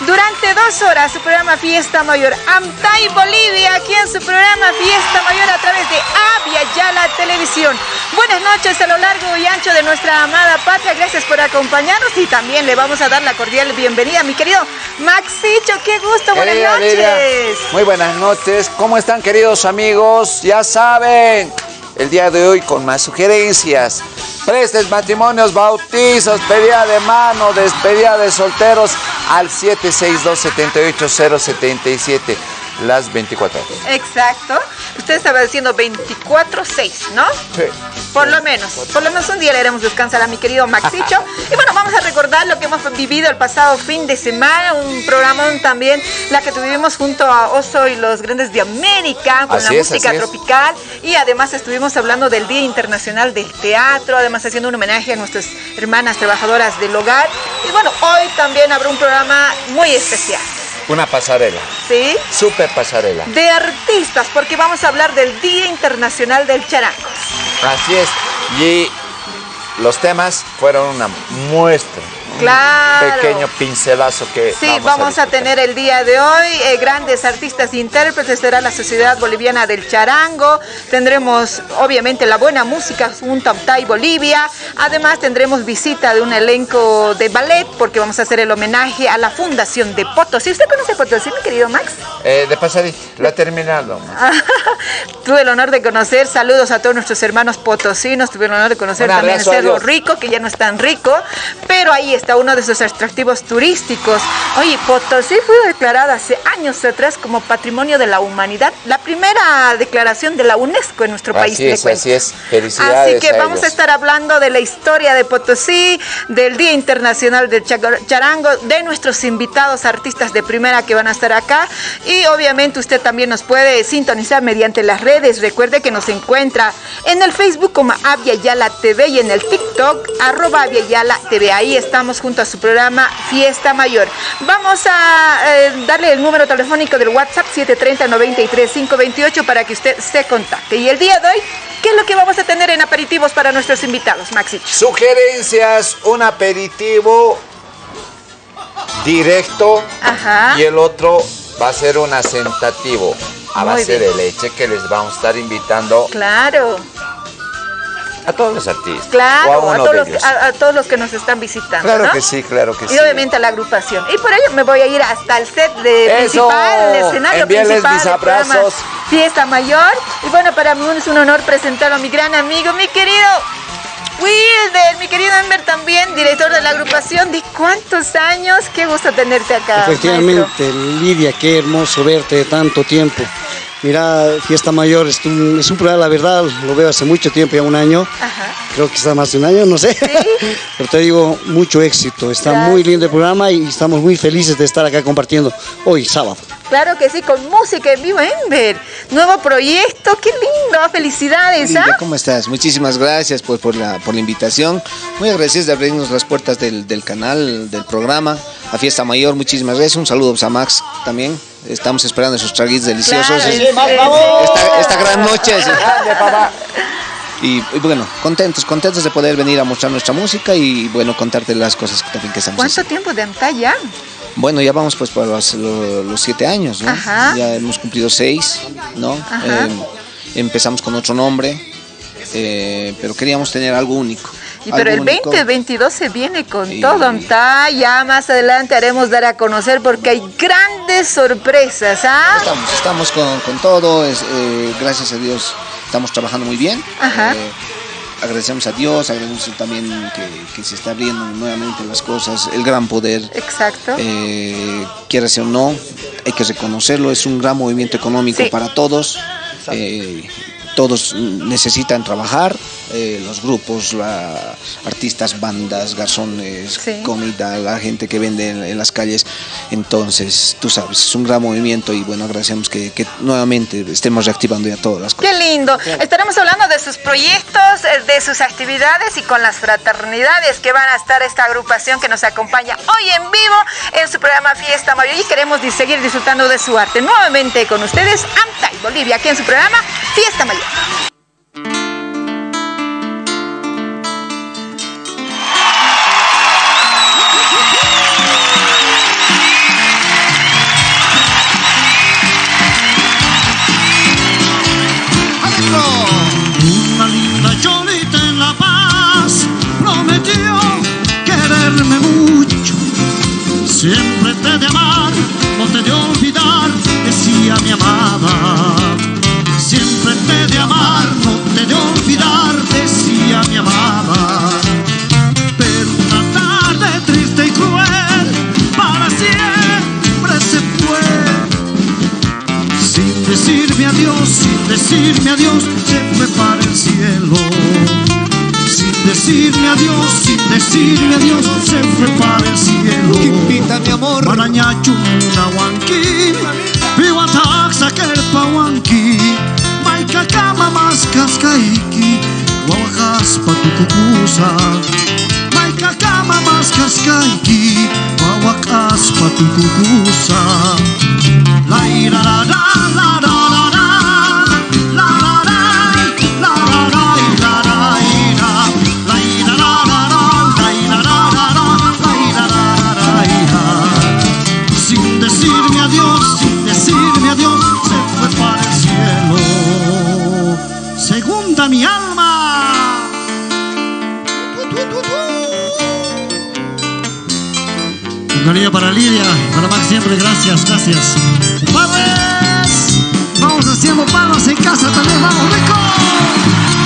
durante dos horas su programa Fiesta Mayor. Amtay Bolivia, aquí en su programa Fiesta Mayor a través de Avia Yala Televisión. Buenas noches a lo largo y ancho de nuestra amada patria. Gracias por acompañarnos y también le vamos a dar la cordial bienvenida a mi querido Maxicho. ¡Qué gusto! Buenas Querida noches. Muy buenas noches. ¿Cómo están queridos amigos? Ya saben, el día de hoy con más sugerencias. Prestes, matrimonios, bautizos, pedida de mano, despedida de solteros al 762-78077, las 24 horas. Exacto. Usted estaba diciendo 24-6, ¿no? Sí. Por lo menos, por lo menos un día le haremos descansar a mi querido Maxicho. y bueno, vamos a recordar lo que hemos vivido el pasado fin de semana, un programón también, la que tuvimos junto a Oso y los Grandes de América, con Así la es, música es. tropical. Y además estuvimos hablando del Día Internacional del Teatro, además haciendo un homenaje a nuestras hermanas trabajadoras del hogar. Y bueno, hoy también habrá un programa muy especial, Una pasarela, ¿sí? super pasarela. De artistas, porque vamos a hablar del Día Internacional del Charango. Así es. Y los temas fueron una muestra. Un Claro. pequeño pincelazo que Sí, vamos, vamos, a, tener el día de hoy eh, grandes artistas e intérpretes, será la Sociedad Boliviana del Charango, tendremos obviamente la buena música junto a Uptay Bolivia, además tendremos visita de un elenco de ballet porque vamos a hacer el homenaje a la Fundación de Potosí. ¿Usted conoce Potosí, mi querido Max? Eh, de pasadita, la he terminado. Tuve el honor de conocer, saludos a todos nuestros hermanos potosinos, tuve el honor de conocer Un también el Cerro. Rico, que ya no es tan rico, pero ahí está uno de esos atractivos turísticos. Oye, Potosí fue declarada hace años atrás como Patrimonio de la Humanidad, la primera declaración de la UNESCO en nuestro país. Así le es, así es. Felicidades Así que a vamos a estar hablando de la historia de Potosí, del Día Internacional del Charango, de nuestros invitados artistas de primera que van a estar acá y obviamente usted también nos puede sintonizar mediante las redes. Recuerde que nos encuentra en el Facebook como Avia Yala TV y en el TikTok arroba Avia Yala TV. Ahí estamos junto a su programa Fiesta Mayor. Vamos a eh, darle el número telefónico del WhatsApp 730-93-528 para que usted se contacte. Y el día de hoy, ¿qué es lo que vamos a tener en aperitivos para nuestros invitados, Maxich? Sugerencias, un aperitivo directo Ajá. y el otro va a ser un asentativo a Muy base bien. de leche que les vamos a estar invitando Claro, a todos los artistas. o a claro, a, todos los, a- a todos los que nos están visitando. Claro ¿no? que sí, claro que Y sí. obviamente a la agrupación. Y por ello me voy a ir hasta el set de Eso. principal, el escenario Envíales principal mis abrazos. Fiesta Mayor. Y bueno, para mí es un honor presentar a mi gran amigo, mi querido Wilder, mi querido Enver también, director de la agrupación. ¿De cuántos años? Qué gusto tenerte acá. maestro. Efectivamente, Lidia, qué hermoso verte de tanto tiempo. Mira, Fiesta Mayor es un, es un programa, la verdad, lo veo hace mucho tiempo, ya un año, Ajá. creo que está más de un año, no sé. Pero te digo, mucho éxito, está Gracias. muy lindo el programa y estamos muy felices de estar acá compartiendo hoy, sábado. Claro que sí, con música en vivo, Enver. Nuevo proyecto, qué lindo. Felicidades, Lidia, ¿ah? ¿cómo estás? Muchísimas gracias pues, por, la, por la invitación. Muy agradecidos de abrirnos las puertas del, del canal, del programa, a Fiesta Mayor. Muchísimas gracias. Un saludo a Max también. Estamos esperando esos traguitos deliciosos. Claro, Es- sí, sí. esta, esta gran noche. Y, y bueno, contentos, contentos de poder venir a mostrar nuestra música y bueno, contarte las cosas que también que estamos ¿Cuánto haciendo. tiempo de Antalla? Bueno, ya vamos pues por los, siete años, ¿no? Ajá. Ya hemos cumplido seis, ¿no? Ajá. Eh, empezamos con otro nombre, eh, pero queríamos tener algo único. Y pero el algo único. 2022 se viene con todo. Ya más adelante haremos dar a conocer porque hay grandes sorpresas, ¿ah? Estamos, estamos con, con todo, es, eh, gracias a Dios estamos trabajando muy bien. Ajá. Eh, agradecemos a Dios, agradecemos también que, se está abriendo nuevamente las cosas, el gran poder. Exacto. Eh, quiera o no, hay que reconocerlo, es un gran movimiento económico para todos. Eh, todos necesitan trabajar, eh, los grupos, la, artistas, bandas, garzones, comida, la gente que vende en, las calles. Entonces, tú sabes, es un gran movimiento y bueno, agradecemos que, nuevamente estemos reactivando ya todas las cosas. Qué lindo. Estaremos hablando de sus proyectos, eh, de sus actividades y con las fraternidades que van a estar esta agrupación que nos acompaña hoy en vivo en su programa Fiesta Mayor y queremos seguir disfrutando de su arte. Nuevamente con ustedes, Amtay Bolivia, aquí en su programa Fiesta Mayor. Una linda cholita en La Paz prometió quererme mucho. Siempre te de amar, no te de olvidar, decía mi amada. De amar, no te de olvidar, decía mi amada. Pero una tarde triste y cruel, para siempre se fue. Sin decirme adiós, sin decirme adiós, se fue para el cielo. Sin decirme adiós, sin decirme adiós, se fue para el cielo. Invita mi amor. Marañachu, Nahuanqui, Pihuataxa, Chacama mascas caíque Qual raspa tu cucusa Mai cacama mascas caíque Qual raspa tu cucusa Lai ra ra ra ra cariño para Lidia, para Max siempre, gracias, gracias. ¡Padres! Vamos haciendo palmas en casa también, vamos, rico.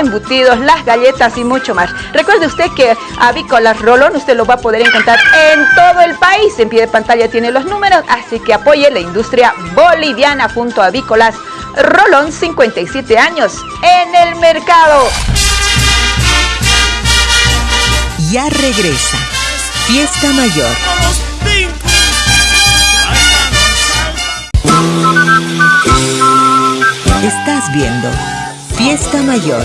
Embutidos, las galletas y mucho más. Recuerde usted que Avícolas Rolón usted lo va a poder encontrar en todo el país. En pie de pantalla tiene los números, así que apoye la industria boliviana junto a Avícolas Rolón, 57 años en el mercado. Ya regresa. Fiesta Mayor. Estás viendo Fiesta Mayor.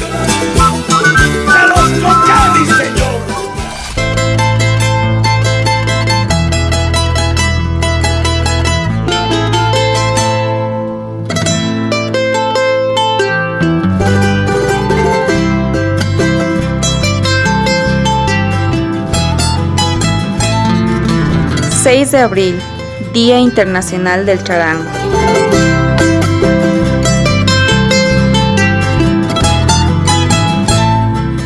6 de abril, Día Internacional del Charango.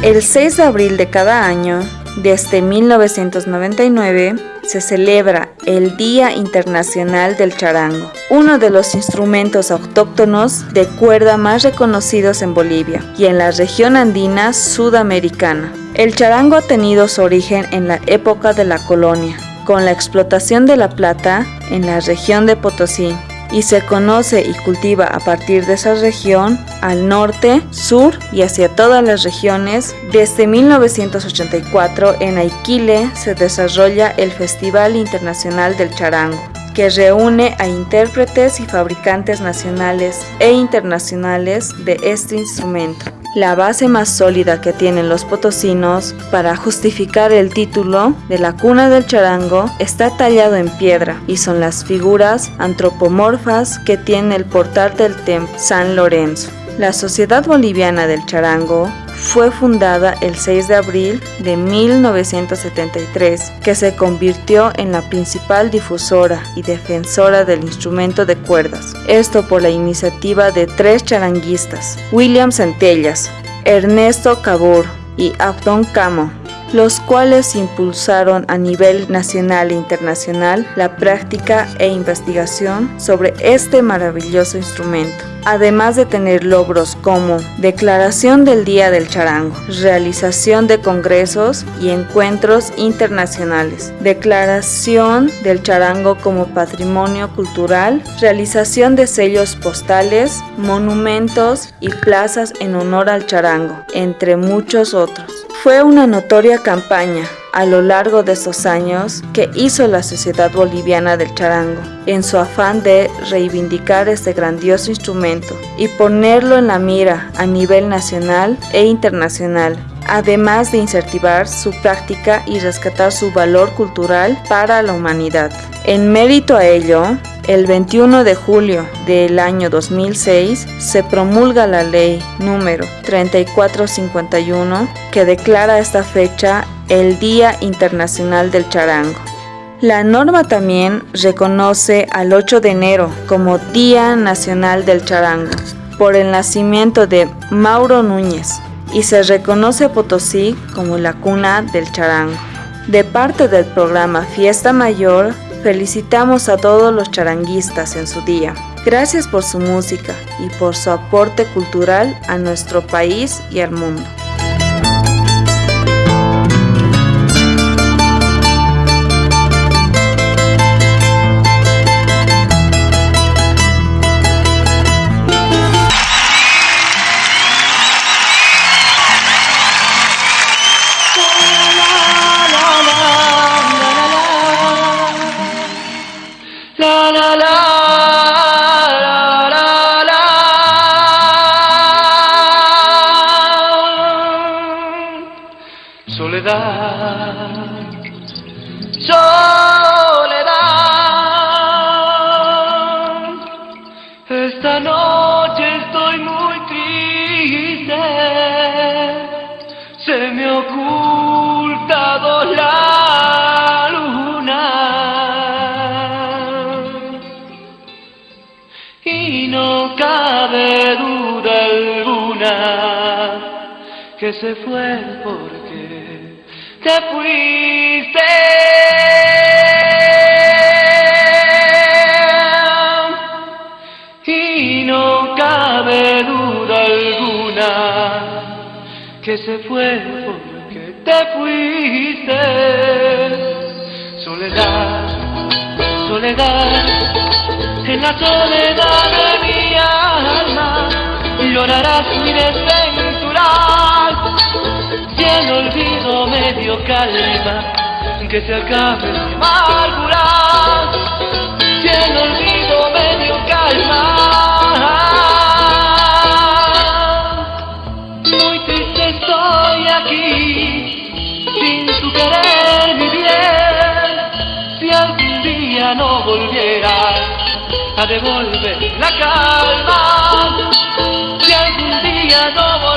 El 6 de abril de cada año, desde 1999, se celebra el Día Internacional del Charango, uno de los instrumentos autóctonos de cuerda más reconocidos en Bolivia y en la región andina sudamericana. El charango ha tenido su origen en la época de la colonia, con la explotación de la plata en la región de Potosí y se conoce y cultiva a partir de esa región al norte, sur y hacia todas las regiones. Desde 1984 en Aiquile se desarrolla el Festival Internacional del Charango que reúne a intérpretes y fabricantes nacionales e internacionales de este instrumento. La base más sólida que tienen los potosinos para justificar el título de la cuna del charango está tallado en piedra y son las figuras antropomorfas que tiene el portal del templo San Lorenzo. La Sociedad Boliviana del Charango fue fundada el 6 de abril de 1973, que se convirtió en la principal difusora y defensora del instrumento de cuerdas. Esto por la iniciativa de tres charanguistas, William Centellas, Ernesto Cabur y Abdón Camo, los cuales impulsaron a nivel nacional e internacional la práctica e investigación sobre este maravilloso instrumento además de tener logros como declaración del Día del Charango, realización de congresos y encuentros internacionales, declaración del charango como patrimonio cultural, realización de sellos postales, monumentos y plazas en honor al charango, entre muchos otros. Fue una notoria campaña a lo largo de esos años que hizo la Sociedad Boliviana del Charango en su afán de reivindicar este grandioso instrumento y ponerlo en la mira a nivel nacional e internacional, además de incentivar su práctica y rescatar su valor cultural para la humanidad. En mérito a ello, el 21 de julio del año 2006 se promulga la ley número 3451 que declara esta fecha el Día Internacional del Charango. La norma también reconoce al 8 de enero como Día Nacional del Charango por el nacimiento de Mauro Núñez y se reconoce a Potosí como la cuna del charango. De parte del programa Fiesta Mayor Felicitamos a todos los charanguistas en su día. Gracias por su música y por su aporte cultural a nuestro país y al mundo. Se fue porque te fuiste. Y no cabe duda alguna que se fue porque te fuiste. Soledad, soledad, en la soledad de mi alma llorarás mi desventura. Calma, que se acabe mi amargura. Si el olvido me dio calma. Muy triste estoy aquí, sin tu querer mi bien. Si algún día no volvieras a devolver la calma, si algún día no volvieras.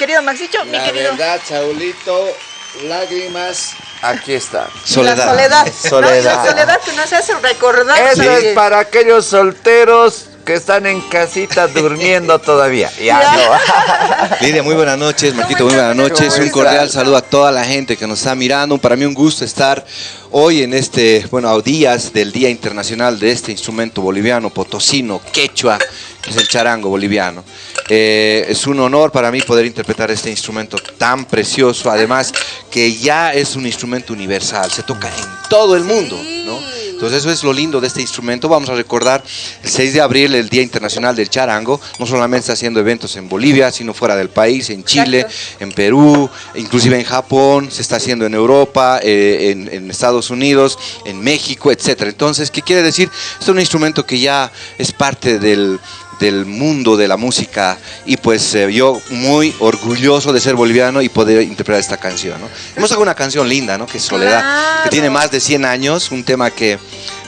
Querido Maxicho, mi querido. verdad, Saulito, lágrimas, aquí está. La soledad. Soledad. No, la soledad que nos hace recordar. Eso es para aquellos solteros que están en casita durmiendo todavía. Ya no. Lidia, muy buenas noches. Marquito, muy buenas noches. ¿Cómo Un cordial saludo a toda la gente que nos está mirando. Para mí un gusto estar hoy en este, bueno, a días del Día Internacional de este instrumento boliviano, potosino, quechua, que es el charango boliviano. Eh, es un honor para mí poder interpretar este instrumento tan precioso, además que ya es un instrumento universal, se toca en todo el mundo, ¿no? Entonces eso es lo lindo de este instrumento. Vamos a recordar el 6 de abril, el Día Internacional del Charango. No solamente está haciendo eventos en Bolivia, sino fuera del país, en Chile, en Perú, inclusive en Japón, se está haciendo en Europa, eh, en, en Estados Unidos, en México, etcétera. Entonces, ¿qué quiere decir? Es un instrumento que ya es parte del del mundo de la música y pues eh, yo muy orgulloso de ser boliviano y poder interpretar esta canción. ¿no? Hemos sacado una canción linda, ¿no? que es Soledad, que tiene más de 100 años, un tema que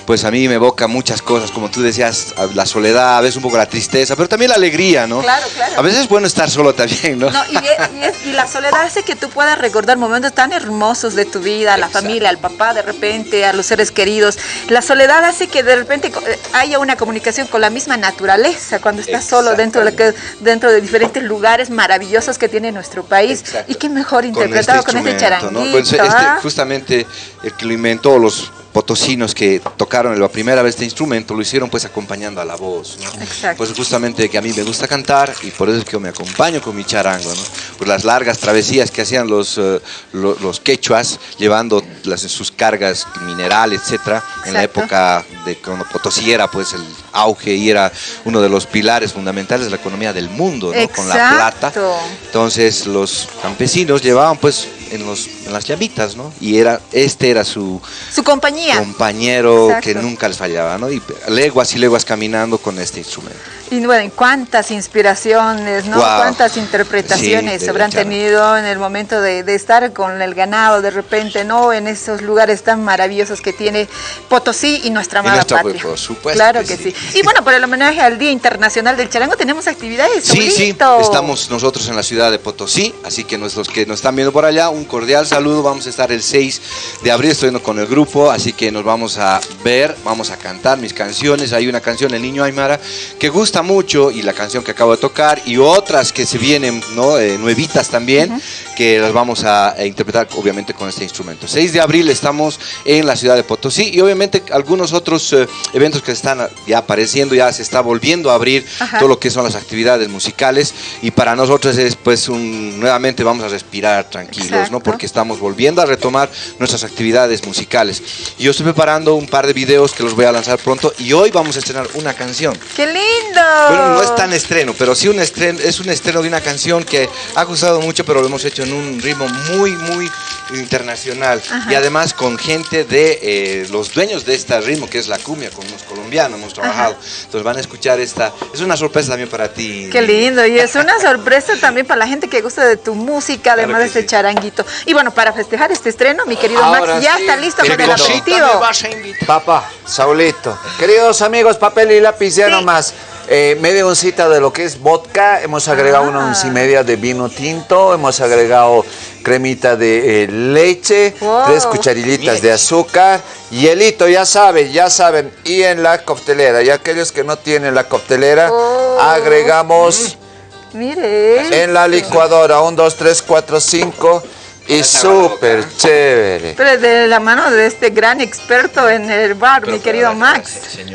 pues a mí me evoca muchas cosas, como tú decías, la soledad, a veces un poco la tristeza, pero también la alegría, ¿no? Claro, claro. A veces es bueno estar solo también, ¿no? No, y, y es- y la soledad hace que tú puedas recordar momentos tan hermosos de tu vida, a la familia, al papá de repente, a los seres queridos. La soledad hace que de repente eh, haya una comunicación con la misma naturaleza cuando estás solo dentro de, que- dentro de diferentes lugares maravillosos que tiene nuestro país. Exacto. Y qué mejor con interpretado con este. Pues, este, ¿ah? justamente el que lo inventó, los potosinos que tocaron la primera vez este instrumento, lo hicieron pues acompañando a la voz. ¿no? Exacto. Pues justamente que a mí me gusta cantar y por eso es que yo me acompaño con mi charango, ¿no? Por las largas travesías que hacían los, eh, lo- los, quechuas, llevando las, sus cargas minerales, etcétera, en la Exacto. época de cuando Potosí era pues el auge y era uno de los pilares fundamentales de la economía del mundo, ¿no? Con la plata. Exacto. Entonces los campesinos llevaban pues en, los, en las llamitas, ¿no? Y era, este era su Su compañía. Compañero Exacto. que nunca les fallaba, ¿no? Y leguas y leguas caminando con este instrumento. Y bueno, cuántas inspiraciones, ¿no? Cuántas interpretaciones Sí, habrán tenido en el momento de, de estar con el ganado de repente, ¿no? En esos lugares tan maravillosos que tiene Potosí y nuestra amada patria. por supuesto Claro que sí. sí. Y bueno, por el homenaje al Día Internacional del Charango tenemos actividades. Sí, sí, estamos nosotros en la ciudad de Potosí, así que nuestros que nos están viendo por allá, un cordial saludo. Vamos a estar el 6 de abril, estoy con el grupo, así que nos vamos a ver, vamos a cantar mis canciones. Hay una canción, El Niño Aymara, que gusta mucho, y la canción que acabo de tocar, y otras que se vienen, ¿no? Eh, nuevitas también, que las vamos a, a interpretar, obviamente, con este instrumento. 6 de abril estamos en la ciudad de Potosí, y obviamente algunos otros eh, eventos que están ya apareciendo, ya se está volviendo a abrir Ajá. todo lo que son las actividades musicales y para nosotros es pues un nuevamente vamos a respirar tranquilos, Exacto. ¿no? Porque estamos volviendo a retomar nuestras actividades musicales. Yo estoy preparando un par de videos que los voy a lanzar pronto y hoy vamos a estrenar una canción. ¡Qué lindo! Bueno, no es tan estreno, pero sí un estreno, es un estreno de una canción que ha gustado mucho, pero lo hemos hecho en un ritmo muy, muy internacional. Y además con gente de eh, los dueños de este ritmo, que es la cumbia, con unos colombianos hemos trabajado. Entonces van a escuchar esta. Es una sorpresa también para ti. Qué lindo, y es una sorpresa también para la gente que gusta de tu música, además de este sí. charanguito. Y bueno, para festejar este estreno, mi querido Ahora Max ya sí, está listo con el aperitivo. Papá, Saulito. Queridos amigos, papel y lápiz ya Sí. nomás. Eh, media oncita de lo que es vodka, hemos agregado una Ah. once y media de vino tinto, hemos agregado cremita de eh, leche, Wow. tres cucharillitas de azúcar, hielito, ya saben, ya saben, y en la coctelera, y aquellos que no tienen la coctelera, Oh. agregamos Mire. en la licuadora, un, dos, tres, cuatro, cinco, y súper chévere. Pero de la mano de este gran experto en el bar, mi querido Max.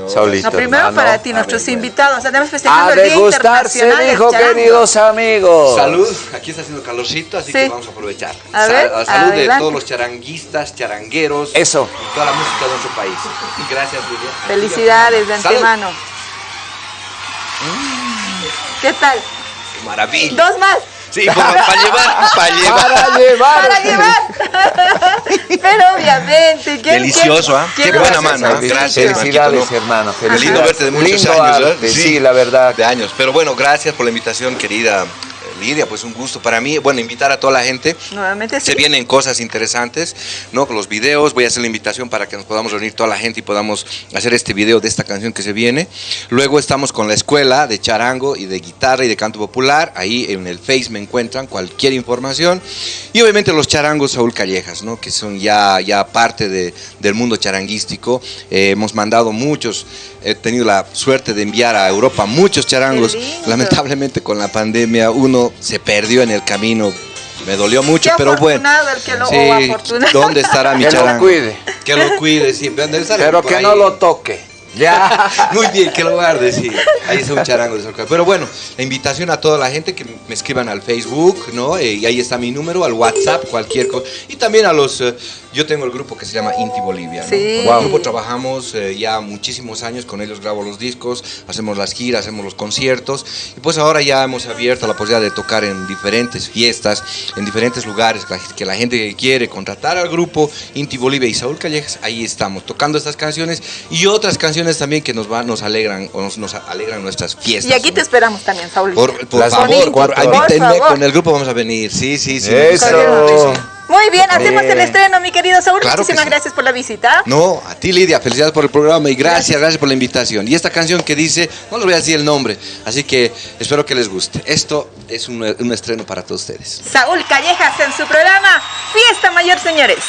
Saulito, No, primero hermano. para ti, nuestros invitados. Además, A festejando el Día Internacional dijo, queridos amigos. Salud, aquí está haciendo calorcito, así Sí. que vamos a aprovechar. A ver, Sa- salud de todos los charanguistas, charangueros. Eso. Y toda la música de nuestro país. Y gracias, Lidia. Felicidades de Salud. antemano. ¿Qué tal? Maravilla. Dos más. Sí, para, para llevar, para llevar. Para llevar. Para llevar. Pero obviamente. ¿quién- Delicioso, ¿ah? quién Qué buena mano. Sí, Gracias, Felicidades, hermano. Qué lindo Felicidades. verte de muchos Lindo años, ¿eh? Sí, la verdad. De años. Pero bueno, gracias por la invitación, querida eh, Lidia. Pues un gusto para mí. Bueno, invitar a toda la gente. Nuevamente sí. Se vienen cosas interesantes, ¿no? Con los videos, voy a hacer la invitación para que nos podamos reunir toda la gente y podamos hacer este video de esta canción que se viene. Luego estamos con la escuela de charango y de guitarra y de canto popular. Ahí en el Face me encuentran cualquier información. Y obviamente los charangos Saúl Callejas, ¿no? Que son ya, ya parte de- del mundo charanguístico. Eh, hemos mandado muchos, he tenido la suerte de enviar a Europa muchos charangos. Lamentablemente con la pandemia uno se perdió en el camino. Me dolió mucho, Qué pero bueno. el que lo- Sí. ¿dónde estará mi Que lo charango? cuide. Que lo cuide, sí. Pero que ahí. no lo toque. Ya. Muy bien, que lo guarde, sí. Ahí está un charango de Sol Pero bueno, la invitación a toda la gente que me escriban al Facebook, ¿no? Eh, y ahí está mi número, al WhatsApp, cualquier cosa. Y también a los. eh, yo tengo el grupo que se llama Inti Bolivia. ¿no? Sí. Con Wow. el grupo trabajamos eh, ya muchísimos años, con ellos grabo los discos, hacemos las giras, hacemos los conciertos. Y pues ahora ya hemos abierto la posibilidad de tocar en diferentes fiestas, en diferentes lugares, que la, gente que quiere contratar al grupo Inti Bolivia y Saúl Callejas, ahí estamos, tocando estas canciones y otras canciones también que nos, van, nos alegran o nos, nos alegran nuestras fiestas. Y aquí ¿no? te esperamos también, Saúl. Por, favor, por, 24 horas. invítenme, Por favor. con el grupo vamos a venir. Sí, sí, sí. Eso. Muy bien, hacemos el estreno, mi querido Saúl. Muchísimas gracias por la visita. No, a ti, Lidia. Felicidades por el programa y gracias, gracias, por la invitación. Y esta canción que dice, no les voy a decir el nombre, así que espero que les guste. Esto es un estreno para todos ustedes. Saúl Callejas en su programa Fiesta Mayor, señores.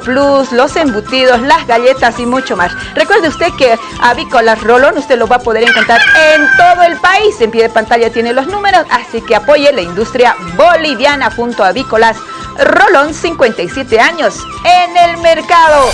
Plus, los embutidos, las galletas y mucho más. Recuerde usted que Avícolas Rolón usted lo va a poder encontrar en todo el país. En pie de pantalla tiene los números, así que apoye la industria boliviana junto a Avícolas Rolón, 57 años en el mercado.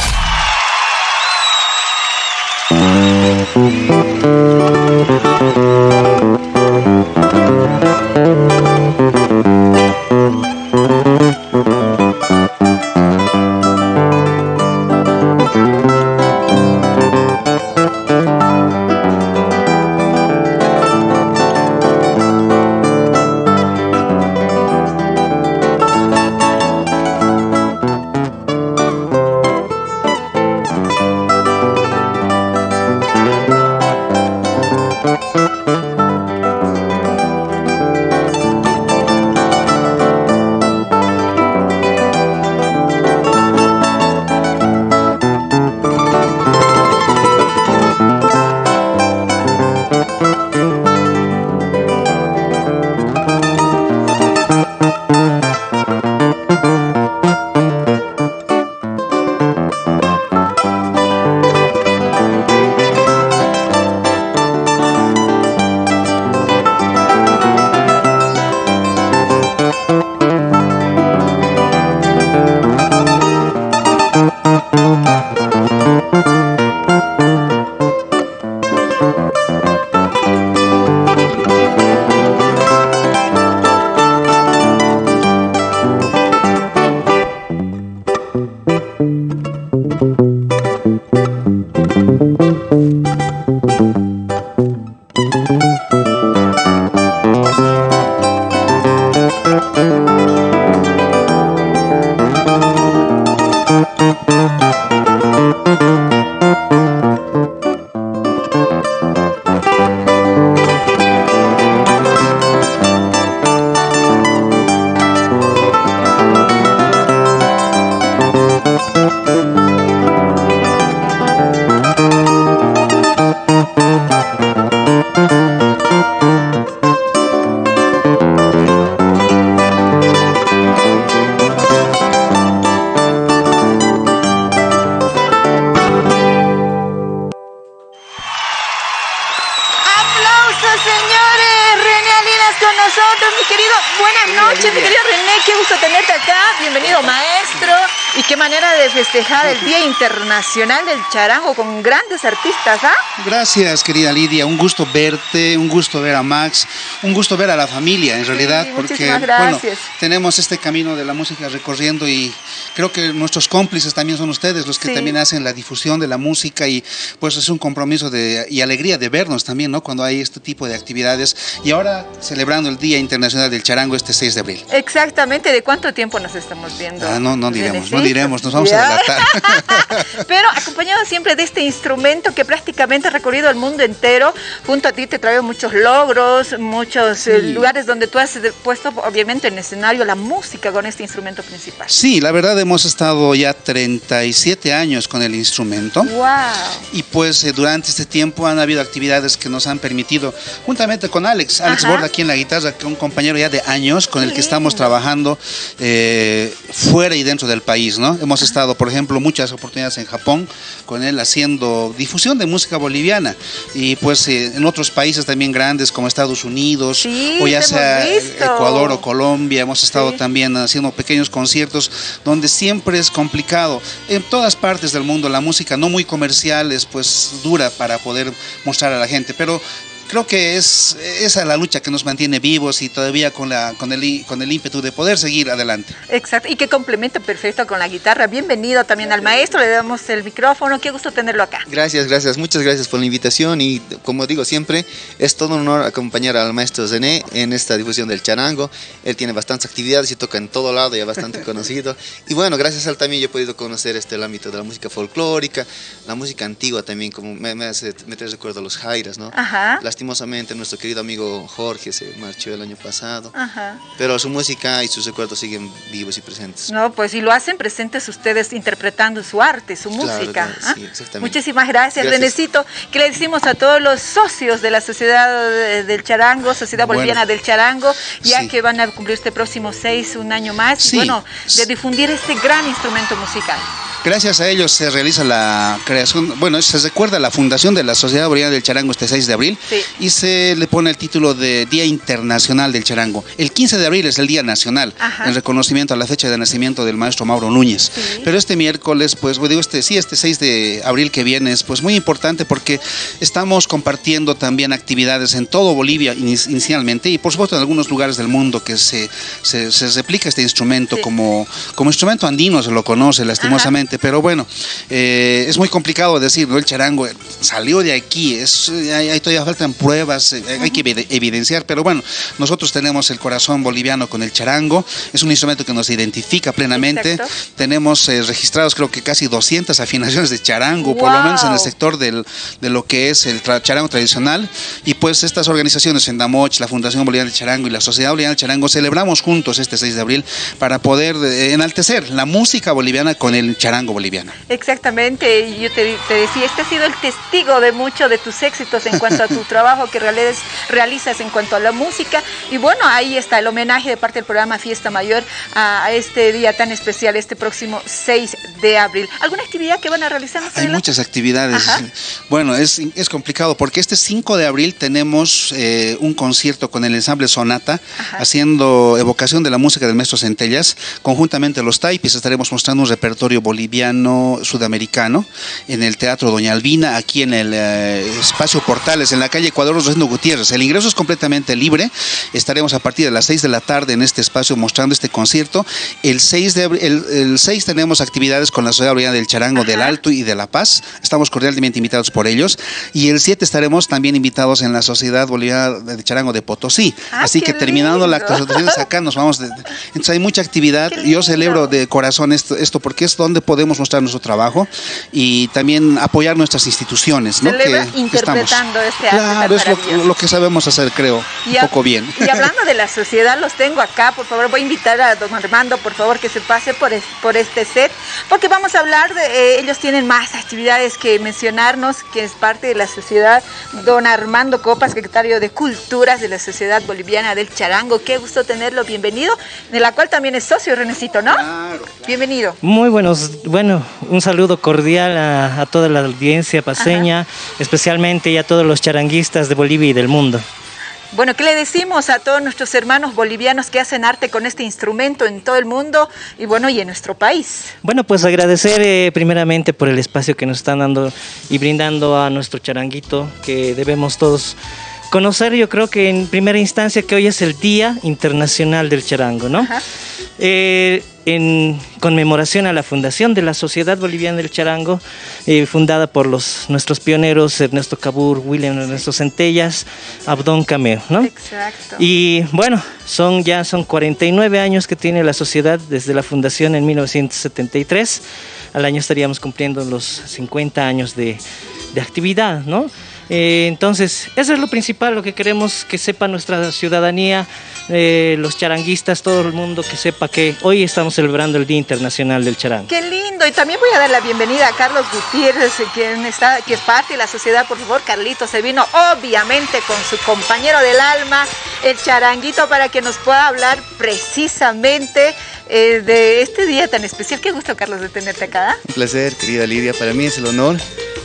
Noches, mi querido René. Qué gusto tenerte acá. Bienvenido, maestro. Qué manera de festejar el Día Internacional del Charango con grandes artistas, ¿ah? Gracias, querida Lidia. Un gusto verte, un gusto ver a Max, un gusto ver a la familia, en realidad, porque muchísimas bueno, tenemos este camino de la música recorriendo y creo que nuestros cómplices también son ustedes, los que Sí. también hacen la difusión de la música y pues es un compromiso de, y alegría de vernos también, ¿no? Cuando hay este tipo de actividades y ahora celebrando el Día Internacional del Charango este 6 de abril. Exactamente, ¿de cuánto tiempo nos estamos viendo? Ah, no, no diremos, no Renecito? Nos vamos Ya. a delatar. Pero acompañado siempre de este instrumento que prácticamente ha recorrido el mundo entero. Junto a ti te traigo muchos logros, muchos eh, lugares donde tú has eh, puesto obviamente en escenario la música con este instrumento principal. Sí, la verdad hemos estado ya 37 años con el instrumento. ¡Wow! Y pues eh, durante este tiempo han habido actividades que nos han permitido, juntamente con Alex, Alex Ajá. Borda aquí en la guitarra, que un compañero ya de años con el que estamos trabajando eh, fuera y dentro del país, ¿no? Hemos estado, por ejemplo, muchas oportunidades en Japón con él haciendo difusión de música boliviana y pues eh, en otros países también grandes como Estados Unidos Sí, o ya sea. Ecuador o Colombia, hemos estado Sí. también haciendo pequeños conciertos donde siempre es complicado. En todas partes del mundo la música no muy comercial es pues dura para poder mostrar a la gente, pero creo que es esa la lucha que nos mantiene vivos y todavía con la con el con el ímpetu de poder seguir adelante. Exacto, y qué complemento perfecto con la guitarra. Bienvenido también al maestro, le damos el micrófono, qué gusto tenerlo acá. Gracias, gracias, muchas gracias por la invitación y como digo siempre, es todo un honor acompañar al maestro Zené en esta difusión del charango. Él tiene bastantes actividades y toca en todo lado, ya bastante conocido. Y bueno, gracias a él también yo he podido conocer este, el ámbito de la música folclórica, la música antigua también, como me, me hace me trae recuerdo a los jairas, ¿no? Ajá. Lastimosamente nuestro querido amigo Jorge se marchó el año pasado, Ajá. pero su música y sus recuerdos siguen vivos y presentes. No, pues y lo hacen presentes ustedes interpretando su arte, su Claro, música. claro, ¿ah? sí, exactamente. Muchísimas gracias, Gracias. Renecito. ¿Qué le decimos a todos los socios de la Sociedad del Charango, Sociedad Bueno. Boliviana del Charango, ya Sí. que van a cumplir este próximo 6, un año más, y bueno, de difundir este gran instrumento musical? Gracias a ellos se realiza la creación, bueno, se recuerda la fundación de la Sociedad Boliviana del Charango este 6 de abril Sí. Y se le pone el título de Día Internacional del Charango. El 15 de abril es el Día Nacional, Ajá. en reconocimiento a la fecha de nacimiento del maestro Mauro Núñez. Sí. Pero este miércoles, pues, digo, este, sí, este 6 de abril que viene es pues muy importante porque estamos compartiendo también actividades en todo Bolivia ini- inicialmente y por supuesto en algunos lugares del mundo que se, se, se replica este instrumento Sí. como, como instrumento andino, se lo conoce lastimosamente, pero bueno, eh, es muy complicado decir, ¿no? El charango salió de aquí, es, hay, hay- todavía faltan pruebas, eh, hay que evide- evidenciar, pero bueno, nosotros tenemos el corazón boliviano con el charango, es un instrumento que nos identifica plenamente, Exacto. tenemos eh, registrados creo que casi 200 afinaciones de charango, por lo menos en el sector del, de lo que es el tra- charango tradicional, y pues estas organizaciones, Endamoch, la Fundación Boliviana del Charango y la Sociedad Boliviana del Charango, celebramos juntos este 6 de abril para poder eh, enaltecer la música boliviana con el charango boliviano. Exactamente, yo te, te decía, este ha sido el testigo de muchos de tus éxitos en cuanto a tu trabajo que realiz- realizas en cuanto a la música. Y bueno, ahí está el homenaje de parte del programa Fiesta Mayor a, a este día tan especial, este próximo 6 de abril. ¿Alguna actividad que van a realizar Hay adelante? muchas actividades. Ajá. Bueno, es, es complicado porque este 5 de abril tenemos eh, un concierto con el ensamble Sonata haciendo evocación de la música del maestro Centellas. Conjuntamente los Taipis estaremos mostrando un repertorio boliviano sudamericano en el Teatro Doña Albina, aquí en el eh, espacio Portales, en la calle Ecuador Rosendo Gutiérrez. El ingreso es completamente libre. Estaremos a partir de las 6 de la tarde en este espacio mostrando este concierto. El 6 de el, el 6 tenemos actividades con la Sociedad Boliviana del Charango del Alto y de La Paz. Estamos cordialmente invitados por ellos. Y el 7 estaremos también invitados en la Sociedad Boliviana del Charango de Potosí. Ah, Así que terminando la lindo. actuación acá nos vamos. de- de- entonces hay mucha actividad. Yo celebro de corazón esto, esto porque es donde podemos mostrar nuestro trabajo y también apoyar nuestras instituciones. ¿no? Que- que interpretando este arte tan Claro, es lo, que sabemos hacer, creo. Y un poco bien. Y hablando de la sociedad, los tengo acá, por favor, voy a invitar a don Armando, por favor, que se pase por, es- por este set, porque vamos a hablar de, eh, ellos tienen más actividades que mencionarnos, que es parte de la sociedad, don Armando Copas, secretario de Culturas de la Sociedad Boliviana del Charango, qué gusto tenerlo, bienvenido, de la cual también es socio, Renecito, ¿no? Bienvenido. Muy buenos, bueno, un saludo cordial a, a toda la audiencia paseña, especialmente y a todos los charanguistas de Bolivia y del mundo. Bueno, ¿qué le decimos a todos nuestros hermanos bolivianos que hacen arte con este instrumento en todo el mundo y bueno, y en nuestro país? Bueno, pues agradecer eh, primeramente por el espacio que nos están dando y brindando a nuestro charanguito, que debemos todos conocer, yo creo que en primera instancia que hoy es el Día Internacional del Charango, ¿no? Eh, en conmemoración a la fundación de la Sociedad Boliviana del Charango, eh, fundada por los, nuestros pioneros Ernesto Cabur, William Ernesto Centellas, Abdón Cameo, ¿no? Exacto. Y bueno, son ya son 49 años que tiene la sociedad desde la fundación en 1973. Al año estaríamos cumpliendo los 50 años de, de actividad, ¿no? Eh, entonces, eso es lo principal, lo que queremos que sepa nuestra ciudadanía, eh, los charanguistas, todo el mundo que sepa que hoy estamos celebrando el Día Internacional del Charango. Qué lindo. Y también voy a dar la bienvenida a Carlos Gutiérrez, eh, quien está, que es parte de la sociedad. Por favor, Carlitos se vino obviamente con su compañero del alma, el charanguito, para que nos pueda hablar precisamente eh, de este día tan especial. Qué gusto, Carlos, de tenerte acá. Un placer, querida Lidia. Para mí es el honor,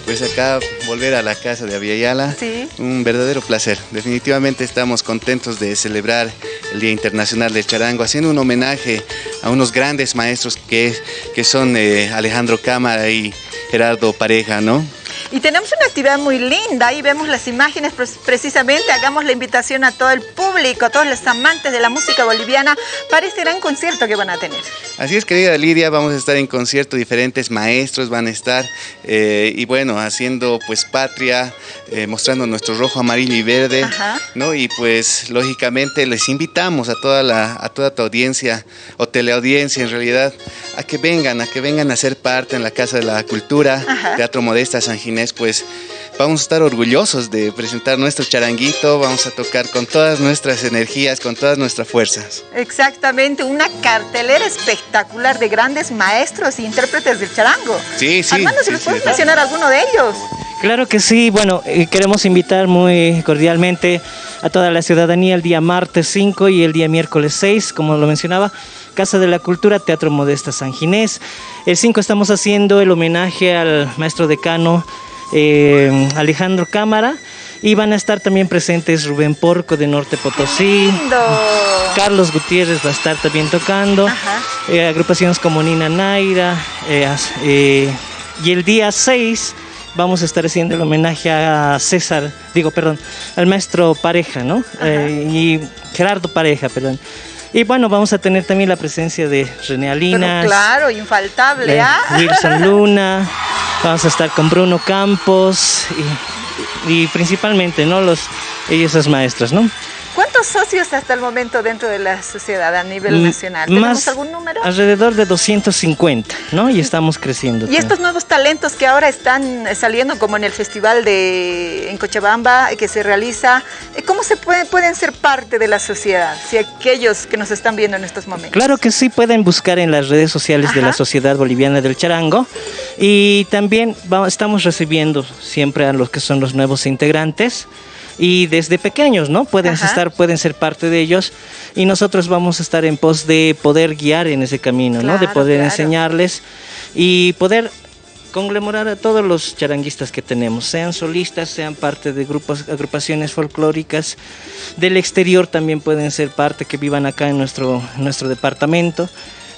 pues acá volver a la casa de Aviala. Sí. Un verdadero placer. Definitivamente estamos contentos de celebrar el Día Internacional del Charango, haciendo un homenaje a unos grandes maestros que, que son eh, Alejandro Cámara y Gerardo Pareja, ¿no? Y tenemos una actividad muy linda, ahí vemos las imágenes precisamente, hagamos la invitación a todo el público, a todos los amantes de la música boliviana para este gran concierto que van a tener. Así es, querida Lidia, vamos a estar en concierto, diferentes maestros van a estar eh, y bueno, haciendo pues patria, eh, mostrando nuestro rojo, amarillo y verde, Ajá. ¿no? Y pues lógicamente les invitamos a toda, la, a toda tu audiencia o teleaudiencia en realidad a que vengan, a que vengan a ser parte en la Casa de la Cultura, Ajá. Teatro Modesta San Ginés, pues vamos a estar orgullosos de presentar nuestro charanguito, vamos a tocar con todas nuestras energías, con todas nuestras fuerzas. Exactamente, una cartelera espectacular de grandes maestros e intérpretes del charango. Sí, sí. Armando, ¿se sí, nos sí, puedes de- mencionar alguno de ellos? Claro que sí, bueno, eh, queremos invitar muy cordialmente a toda la ciudadanía el día martes 5 y el día miércoles 6, como lo mencionaba, Casa de la Cultura, Teatro Modesta San Ginés. El 5 estamos haciendo el homenaje al maestro decano eh, Alejandro Cámara y van a estar también presentes Rubén Porco de Norte Potosí. Carlos Gutiérrez va a estar también tocando, eh, agrupaciones como Nina Naira, eh, y el día 6 vamos a estar haciendo el homenaje a César, digo, perdón, al maestro Pareja, ¿no? Y Gerardo Pareja, perdón. Y bueno, vamos a tener también la presencia de René Pero Alinas, claro, infaltable, eh, ¿ah? Wilson Luna, vamos a estar con Bruno Campos y, y principalmente, ¿no? Los, esos maestros, ¿no? ¿Cuántos socios hasta el momento dentro de la sociedad a nivel Mm, nacional? ¿Tenemos más- algún número? Alrededor de 250, ¿no? Y estamos creciendo. Y estos nuevos talentos que ahora están eh, saliendo, como en el festival de en Cochabamba eh, que se realiza, eh, ¿cómo se pueden, pueden ser parte de la sociedad? Si aquellos que nos están viendo en estos momentos. Claro que sí, pueden buscar en las redes sociales de la. Sociedad Boliviana del Charango y también estamos recibiendo siempre a los que son los nuevos integrantes y desde pequeños, ¿no? Pueden Ajá. estar, pueden ser parte de ellos y nosotros vamos a estar en pos de poder guiar en ese camino, ¿no? De poder claro. enseñarles y poder conglomerar a todos los charanguistas que tenemos, sean solistas, sean parte de grupos, agrupaciones folclóricas, del exterior también pueden ser parte que vivan acá en nuestro, en nuestro departamento,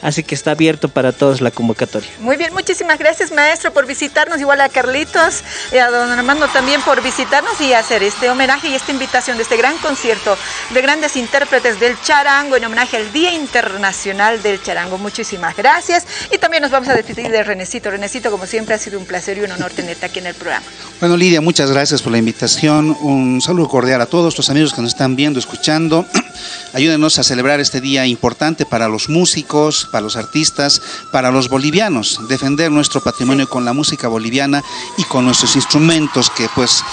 así que está abierto para todos la convocatoria. Muy bien, muchísimas gracias maestro por visitarnos, igual a Carlitos, y a don Armando también por visitarnos y hacer este homenaje y esta invitación de este gran concierto de grandes intérpretes del charango en homenaje al Día Internacional del Charango. Muchísimas gracias y también nos vamos a despedir de Renecito. Renecito, como siempre, ha sido un placer y un honor tenerte aquí en el programa. Bueno, Lidia, muchas gracias por la invitación. Un saludo cordial a todos los amigos que nos están viendo, escuchando. Ayúdenos a celebrar este día importante para los músicos, para los artistas, para los bolivianos. Defender nuestro patrimonio con la música boliviana y con nuestros instrumentos que pues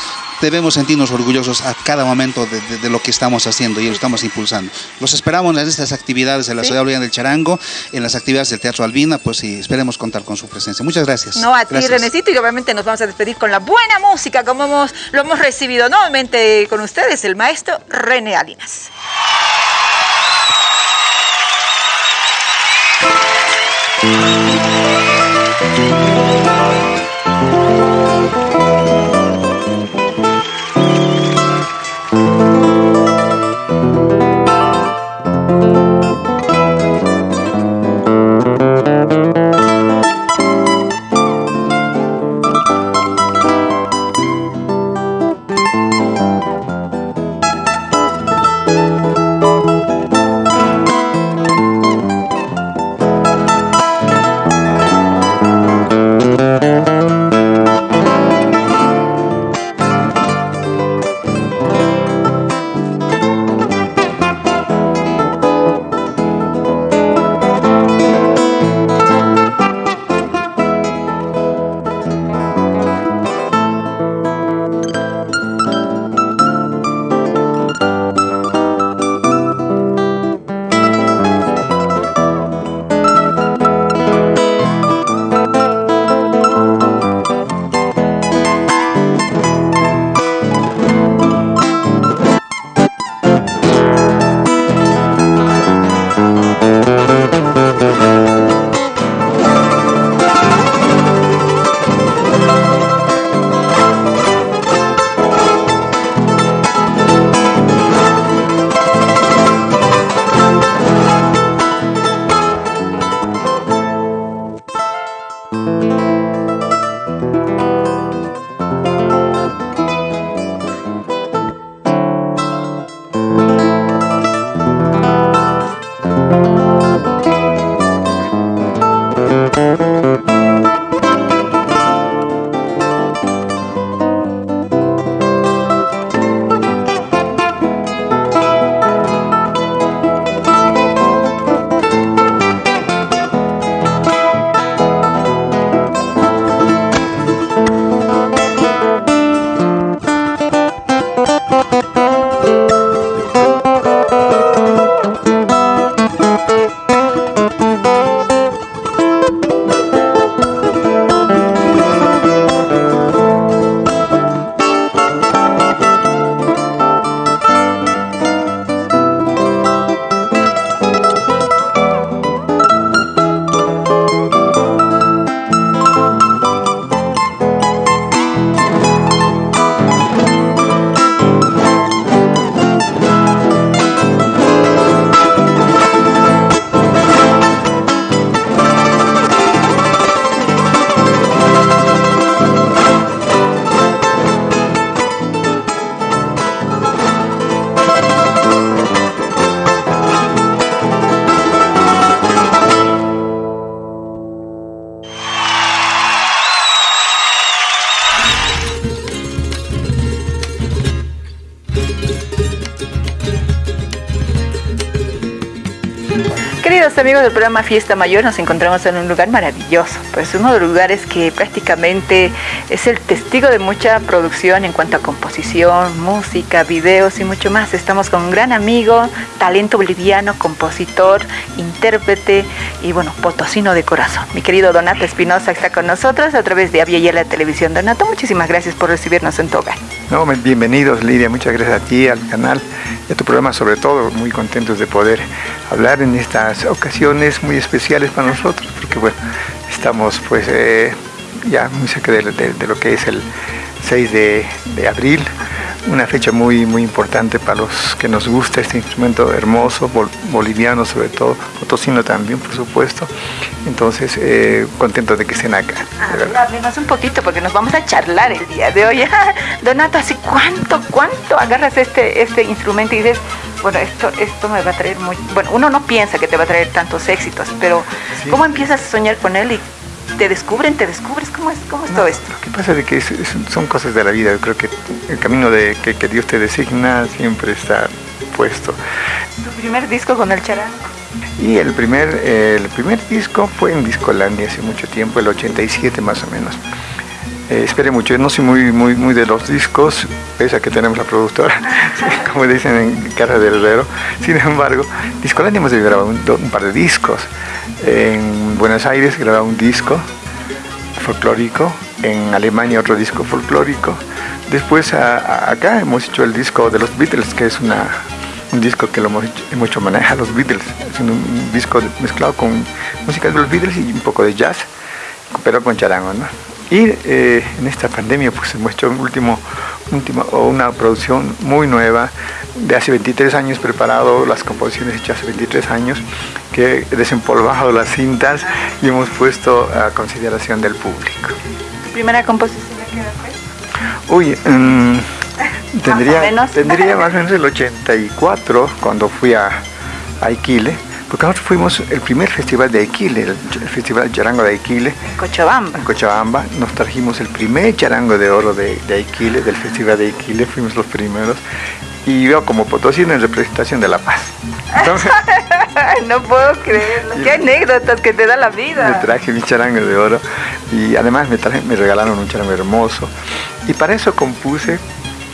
debemos sentirnos orgullosos a cada momento de, de- de lo que estamos haciendo y lo estamos impulsando. Los esperamos en estas actividades de la. Ciudad Boliviana del Charango, en las actividades del Teatro Albina, pues y esperemos contar con su presencia. Muchas gracias. No, a ti, Gracias. Renecito, y obviamente nos vamos a despedir con la buena música, como hemos, lo hemos recibido nuevamente con ustedes, el maestro René Alinas. Queridos amigos del programa Fiesta Mayor, nos encontramos en un lugar maravilloso, pues uno de los lugares que prácticamente es el testigo de mucha producción en cuanto a composición, música, videos y mucho más. Estamos con un gran amigo, talento boliviano, compositor, intérprete y bueno, potosino de corazón. Mi querido Donato Espinosa está con nosotros a través de Avia la Televisión. Donato, muchísimas gracias por recibirnos en tu hogar. No, bienvenidos Lidia, muchas gracias a ti, al canal y a tu programa sobre todo, muy contentos de poder hablar en estas ocasiones muy especiales para nosotros, porque bueno, estamos pues eh, ya muy cerca de, lo que es el 6 de, abril, una fecha muy muy importante para los que nos gusta este instrumento hermoso, boliviano sobre todo, potosino también por supuesto, entonces eh, contento de que estén acá. Hablemos un poquito porque nos vamos a charlar el día de hoy. Donato, ¿así cuánto, cuánto agarras este, este instrumento y dices, bueno, esto, esto me va a traer muy... Bueno, uno no piensa que te va a traer tantos éxitos, pero ¿cómo empiezas a soñar con él y te descubren, te descubres? ¿Cómo es, cómo es todo esto? Lo que pasa es que son cosas de la vida. Yo creo que el camino de que, Dios te designa siempre está puesto. ¿Tu primer disco con el charango? Y el primer, el primer disco fue en Discolandia hace mucho tiempo, el 87 más o menos. Eh, espere mucho, yo no soy muy, muy, muy de los discos, pese a que tenemos la productora, como dicen en Casa del Herrero. Sin embargo, Discolandia hemos grabado un, un, par de discos. En Buenos Aires grababa un disco folclórico, en Alemania otro disco folclórico. Después acá hemos hecho el disco de los Beatles, que es una, un disco que lo hemos hecho, hemos hecho a los Beatles, es un, disco mezclado con música de los Beatles y un poco de jazz, pero con charango, ¿no? Y eh, en esta pandemia pues hemos hecho un último, último, una producción muy nueva de hace 23 años preparado, las composiciones hechas hace 23 años, que he desempolvado las cintas y hemos puesto a consideración del público. ¿Primera composición qué fue? Uy, mm, tendría, tendría más o menos el 84 cuando fui a, a Iquile porque nosotros fuimos el primer festival de Aquile, el, Festival Charango de Aquile. En Cochabamba. En Cochabamba. Nos trajimos el primer charango de oro de, de del Festival de Aquile, fuimos los primeros. Y yo como potosino en representación de La Paz. no puedo creerlo. Qué anécdotas que te da la vida. Me traje mi charango de oro y además me, traje, me regalaron un charango hermoso. Y para eso compuse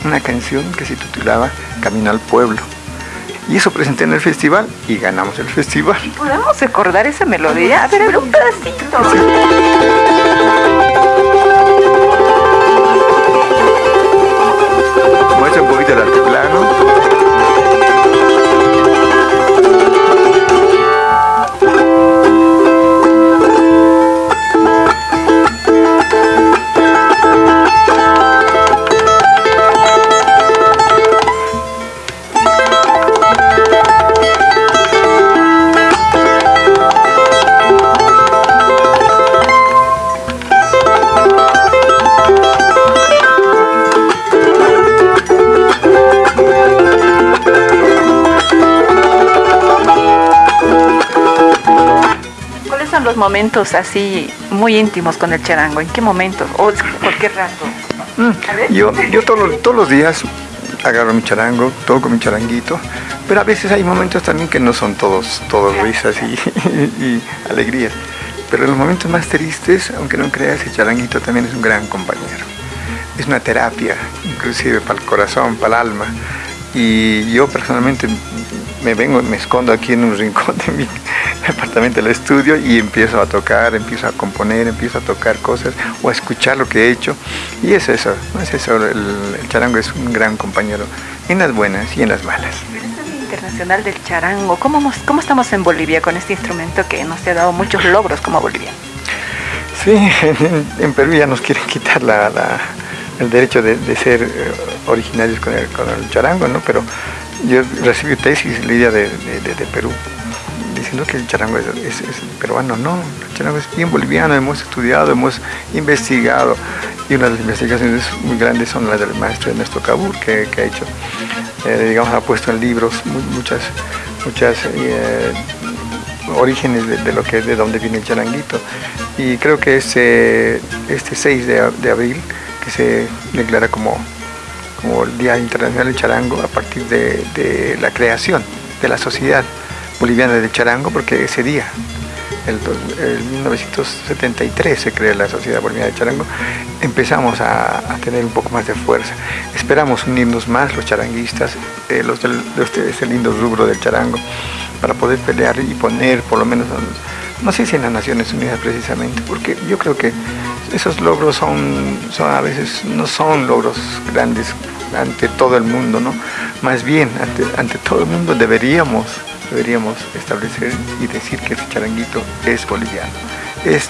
una canción que se titulaba Camino al Pueblo. Y eso presenté en el festival y ganamos el festival. ¿Podemos recordar esa melodía? A ver, un pedacito. Muestra un poquito el altiplano. Momentos así muy íntimos con el charango? ¿En qué momento? ¿O por qué rato? Mm, yo yo todos, todos los días agarro mi charango, toco mi charanguito, pero a veces hay momentos también que no son todos, todos risas y, y, alegrías. Pero en los momentos más tristes, aunque no creas, el charanguito también es un gran compañero. Es una terapia, inclusive para el corazón, para el alma. Y yo personalmente me vengo, me escondo aquí en un rincón de mi apartamento, del estudio y empiezo a tocar, empiezo a componer, empiezo a tocar cosas o a escuchar lo que he hecho. Y es eso, es eso, el, charango es un gran compañero en las buenas y en las malas. Internacional del charango, ¿Cómo, ¿cómo estamos en Bolivia con este instrumento que nos ha dado muchos logros como boliviano? Sí, en, Perú ya nos quieren quitar el derecho de, ser eh, originarios con el, con el charango, ¿no? Pero yo recibí tesis, Lidia, de, de, Perú, diciendo que el charango es, peruano. No, el charango es bien boliviano, hemos estudiado, hemos investigado. Y una de las investigaciones muy grandes son las del maestro Ernesto Cabur, que, ha hecho, eh, digamos, ha puesto en libros muchas, muchas eh, orígenes de, lo que de dónde viene el charanguito. Y creo que este, este 6 de, abril, que se declara como el Día Internacional del Charango a partir de, la creación de la sociedad Boliviana de Charango, porque ese día, el, do- el 1973 se creó la Sociedad Boliviana de Charango, empezamos a, tener un poco más de fuerza. Esperamos unirnos más los charanguistas, eh, los ustedes, el lindo rubro del charango, para poder pelear y poner por lo menos, no sé si en las Naciones Unidas precisamente, porque yo creo que esos logros son, son a veces no son logros grandes ante todo el mundo, ¿no? Más bien, ante todo el mundo deberíamos, deberíamos establecer y decir que ese charanguito es boliviano. Es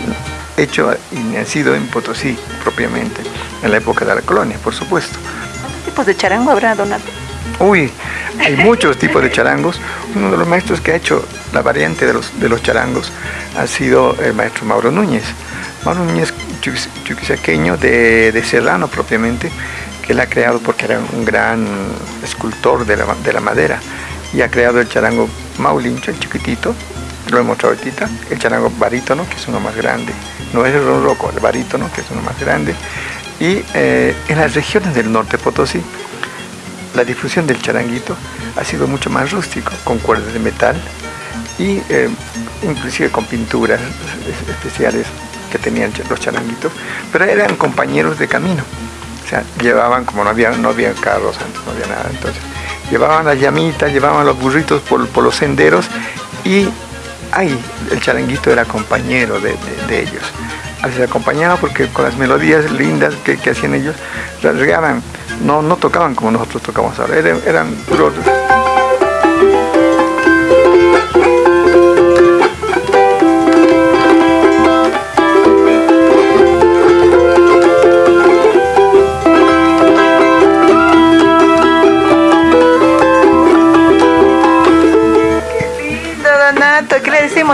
hecho y nacido en Potosí propiamente, en la época de la colonia, por supuesto. ¿Cuántos tipos de charango habrá, Donato? Uy, hay muchos tipos de charangos. Uno de los maestros que ha hecho la variante de los, de los charangos ha sido el maestro Mauro Núñez. Mauro Núñez, chuquis- chuquisaqueño de, de Serrano propiamente, que él ha creado porque era un gran escultor de la, de la madera y ha creado el charango Maulincho, el chiquitito, lo he mostrado ahorita, el charango barítono, que es uno más grande, no es el ronroco, el barítono, que es uno más grande, y eh, en las regiones del norte Potosí, la difusión del charanguito ha sido mucho más rústico, con cuerdas de metal y eh, inclusive con pinturas es- especiales que tenían los charanguitos, pero eran compañeros de camino. O sea, llevaban, como no había, no había carros antes, no había nada, entonces, llevaban las llamitas, llevaban los burritos por, por los senderos y ahí el charanguito era compañero de, de- ellos. A veces acompañaba porque con las melodías lindas que, que hacían ellos, regaban, no, no tocaban como nosotros tocamos ahora, eran, eran puros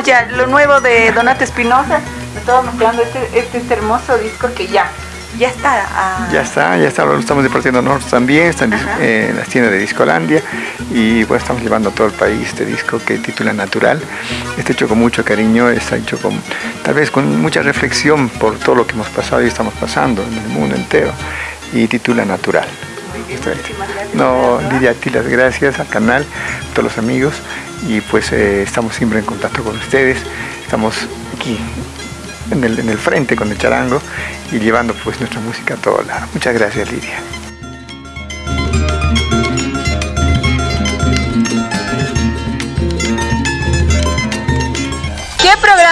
¿Qué le decimos ya? Lo nuevo de Donato Espinosa. Me estaba mostrando este, este, este hermoso disco que ya, ya está. ah, Ya está, ya está, lo estamos departiendo nosotros también, está en, dis- eh, en las tiendas de Discolandia y pues estamos llevando a todo el país este disco que titula Natural. Está hecho con mucho cariño, está hecho con tal vez con mucha reflexión por todo lo que hemos pasado y estamos pasando en el mundo entero y titula Natural. No, Lidia, a ti las gracias al canal, a todos los amigos y pues eh, estamos siempre en contacto con ustedes, estamos aquí en el, en el frente con el charango y llevando pues nuestra música a todo lado. Muchas gracias Lidia.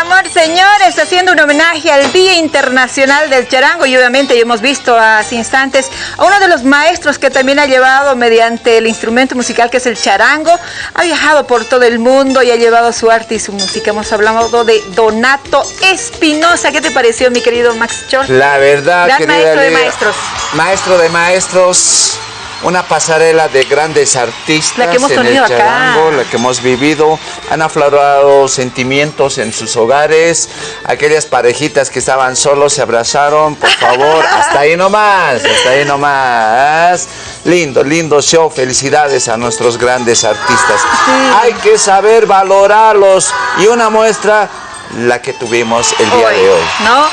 ¿Qué programón, señores? Haciendo un homenaje al Día Internacional del Charango y obviamente ya hemos visto hace instantes a uno de los maestros que también ha llevado mediante el instrumento musical que es el charango, ha viajado por todo el mundo y ha llevado su arte y su música. Hemos hablado de Donato Espinosa. ¿Qué te pareció, mi querido Max Chor? La verdad, Gran maestro de maestros. Maestro de maestros, una pasarela de grandes artistas La que hemos en el tenido acá. charango, la que hemos vivido. Han aflorado sentimientos en sus hogares. Aquellas parejitas que estaban solos se abrazaron, por favor, hasta ahí nomás, hasta ahí nomás. Lindo, lindo show. Felicidades a nuestros grandes artistas. Hay que saber valorarlos. Y una muestra, la que tuvimos el día de hoy. ¿no?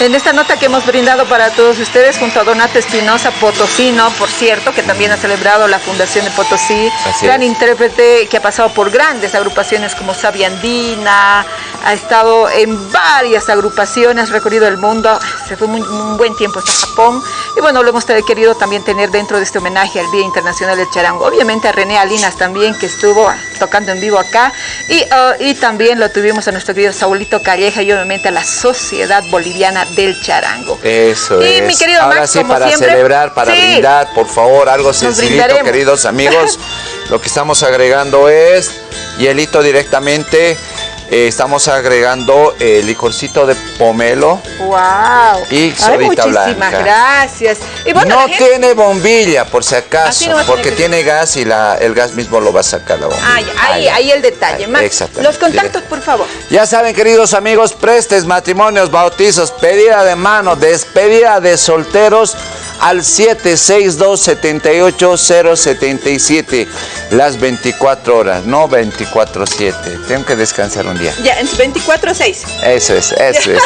En esta nota que hemos brindado para todos ustedes junto a Donato Espinosa Potosino, por cierto, que también ha celebrado la Fundación de Potosí, Así gran es. intérprete que ha pasado por grandes agrupaciones como Sabia Andina, ha estado en varias agrupaciones, ha recorrido el mundo, se fue muy- un buen tiempo hasta Japón, y bueno, lo hemos querido también tener dentro de este homenaje al Día Internacional del Charango. Obviamente a René Alinas también, que estuvo tocando en vivo acá, y, ah, y también lo tuvimos a nuestro querido Saulito Calleja y obviamente a la Sociedad Boliviana del Charango. Eso Y es. mi querido Ahora Max, sí, como para siempre, celebrar, para sí. brindar, por favor, algo sencillito, queridos amigos. Lo que estamos agregando es hielito directamente. Eh, estamos agregando el licorcito de pomelo. Wow. Y Ay, sodita muchísimas blanca. gracias. Y bueno, no gente- tiene bombilla, por si acaso, no porque que- tiene gas y la, el gas mismo lo va a sacar la bombilla. Ay, ahí, ahí el detalle. Max, exactamente, los contactos, por favor. Ya saben, queridos amigos, prestes, matrimonios, bautizos, pedida de mano, despedida de solteros al 762-78077. Las 24 horas, no 24-7. Tengo que descansar un día. Ya, en 24-6. Eso es, eso es, eso es.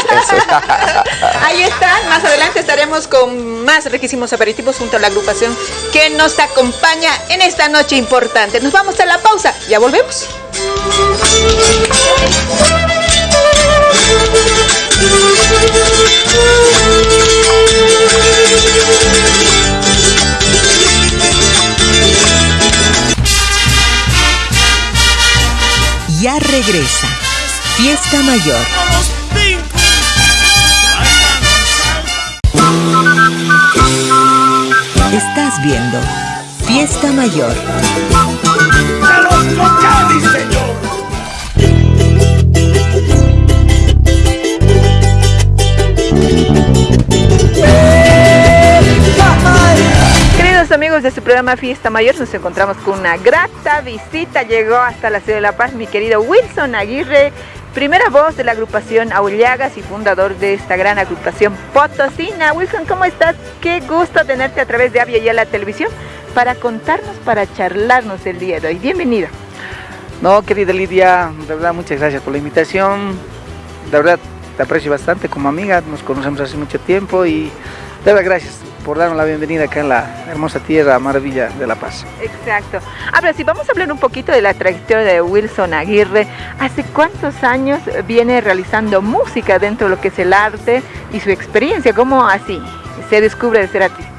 Ahí están. Más adelante estaremos con más riquísimos aperitivos junto a la agrupación que nos acompaña en esta noche importante. Nos vamos a la pausa. Ya volvemos. Ya regresa. Fiesta Mayor. Estás viendo Fiesta Mayor. Queridos amigos de su programa Fiesta Mayor, nos encontramos con una grata visita. Llegó hasta la ciudad de La Paz mi querido Wilson Aguirre, primera voz de la agrupación Aullagas y fundador de esta gran agrupación Potosina. Wilson, ¿cómo estás? Qué gusto tenerte a través de Avia y la televisión para contarnos, para charlarnos el día de hoy. Bienvenido. No, querida Lidia, de verdad muchas gracias por la invitación. De verdad te aprecio bastante como amiga, nos conocemos hace mucho tiempo y de verdad gracias por darnos la bienvenida acá en la hermosa tierra maravilla de La Paz. Exacto. Ahora sí, vamos a hablar un poquito de la trayectoria de Wilson Aguirre. ¿Hace cuántos años viene realizando música dentro de lo que es el arte y su experiencia? ¿Cómo así se descubre de ser artista?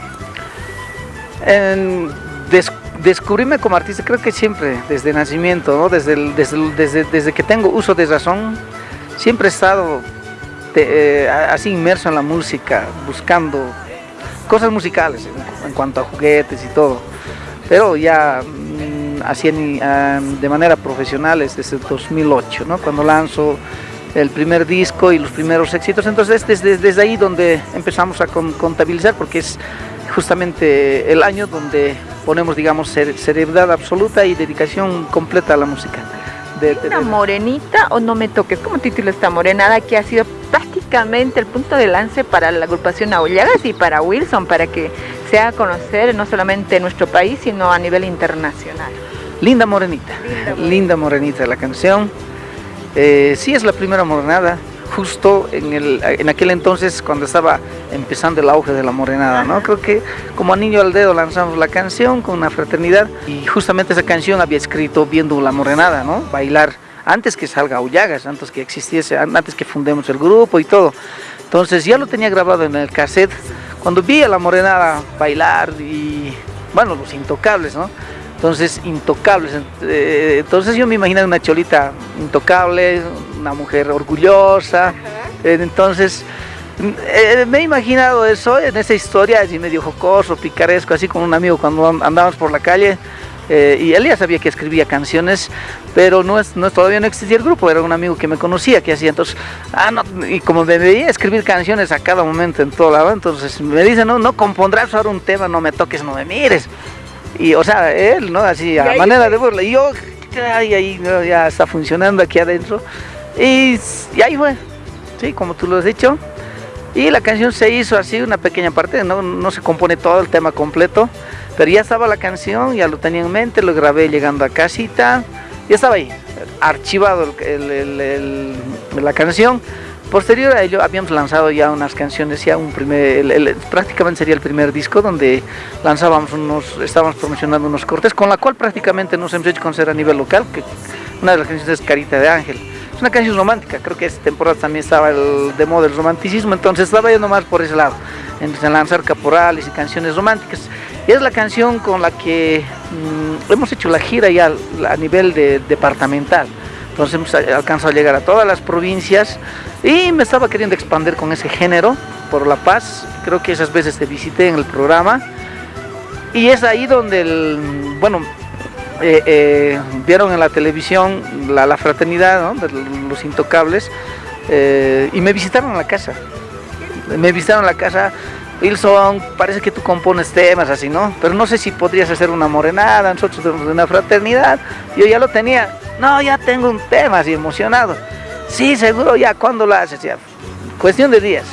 En des- descubrirme como artista creo que siempre, desde nacimiento, ¿no? desde, el- desde, el- desde, desde que tengo uso de razón, siempre he estado te- eh, así inmerso en la música, buscando cosas musicales en, cuanto a juguetes y todo. Pero ya mm, así en- ah, de manera profesional es desde el 2008, ¿no? cuando lanzo el primer disco y los primeros éxitos. Entonces es desde, desde ahí donde empezamos a con- contabilizar porque es justamente el año donde ponemos, digamos, cerebridad absoluta y dedicación completa a la música. De- de- ¿Una morenita o no me toques? ¿Cómo titula esta morenada que ha sido prácticamente el punto de lance para la agrupación Aullagas y para Wilson, para que se haga conocer no solamente en nuestro país, sino a nivel internacional? Linda Morenita. Linda Morenita la canción. Eh, sí es la primera morenada, justo en, el, en aquel entonces cuando estaba empezando el auge de la morenada, ¿no? Creo que como anillo al dedo lanzamos la canción con una fraternidad y justamente esa canción había escrito viendo la morenada, ¿no? Bailar antes que salga Aullagas, antes que existiese, antes que fundemos el grupo y todo. Entonces ya lo tenía grabado en el cassette. Cuando vi a la morenada bailar y, bueno, los intocables, ¿no? Entonces, intocables. eh, Entonces yo me imaginaba una cholita intocable, una mujer orgullosa. eh, Entonces, eh, me he imaginado eso en esa historia, así medio jocoso, picaresco, así con un amigo cuando andábamos por la calle. eh, y él ya sabía que escribía canciones, pero no es, no es- todavía no existía el grupo, era un amigo que me conocía, que hacía entonces, ah, no, y como me veía escribir canciones a cada momento en todo lado, entonces me dice, no, no compondrás ahora un tema, no me toques, no me mires. Y, o sea, él, ¿no? Así, a manera de burla. Y yo, ay, ahí ya está funcionando aquí adentro. Y, ahí fue, sí, como tú lo has dicho. Y la canción se hizo así, una pequeña parte, no, no se compone todo el tema completo, pero ya estaba la canción, ya lo tenía en mente, lo grabé llegando a casita, ya estaba ahí, archivado la canción. Posterior a ello habíamos lanzado ya unas canciones, ya un primer, prácticamente sería el primer disco donde lanzábamos unos, estábamos promocionando unos cortes, con la cual prácticamente nos hemos hecho conocer a nivel local, que una de las canciones es Carita de Ángel. Una canción romántica, creo que esta temporada también estaba el, de moda el romanticismo, entonces estaba yendo más por ese lado, en, en lanzar caporales y canciones románticas. Y es la canción con la que mm, hemos hecho la gira ya a nivel de, departamental. Entonces hemos alcanzado a llegar a todas las provincias y me estaba queriendo expandir con ese género por La Paz. Creo que esas veces te visité en el programa. Y es ahí donde, el, bueno, eh, eh, vieron en la televisión la, fraternidad de los intocables eh, y me visitaron la casa. Me visitaron la casa. Wilson, parece que tú compones temas así, ¿no? Pero no sé si podrías hacer una morenada, nosotros tenemos una fraternidad. Yo ya lo tenía. No, ya tengo un tema así emocionado. Sí, seguro, ya, ¿cuándo lo haces? Ya. Cuestión de días.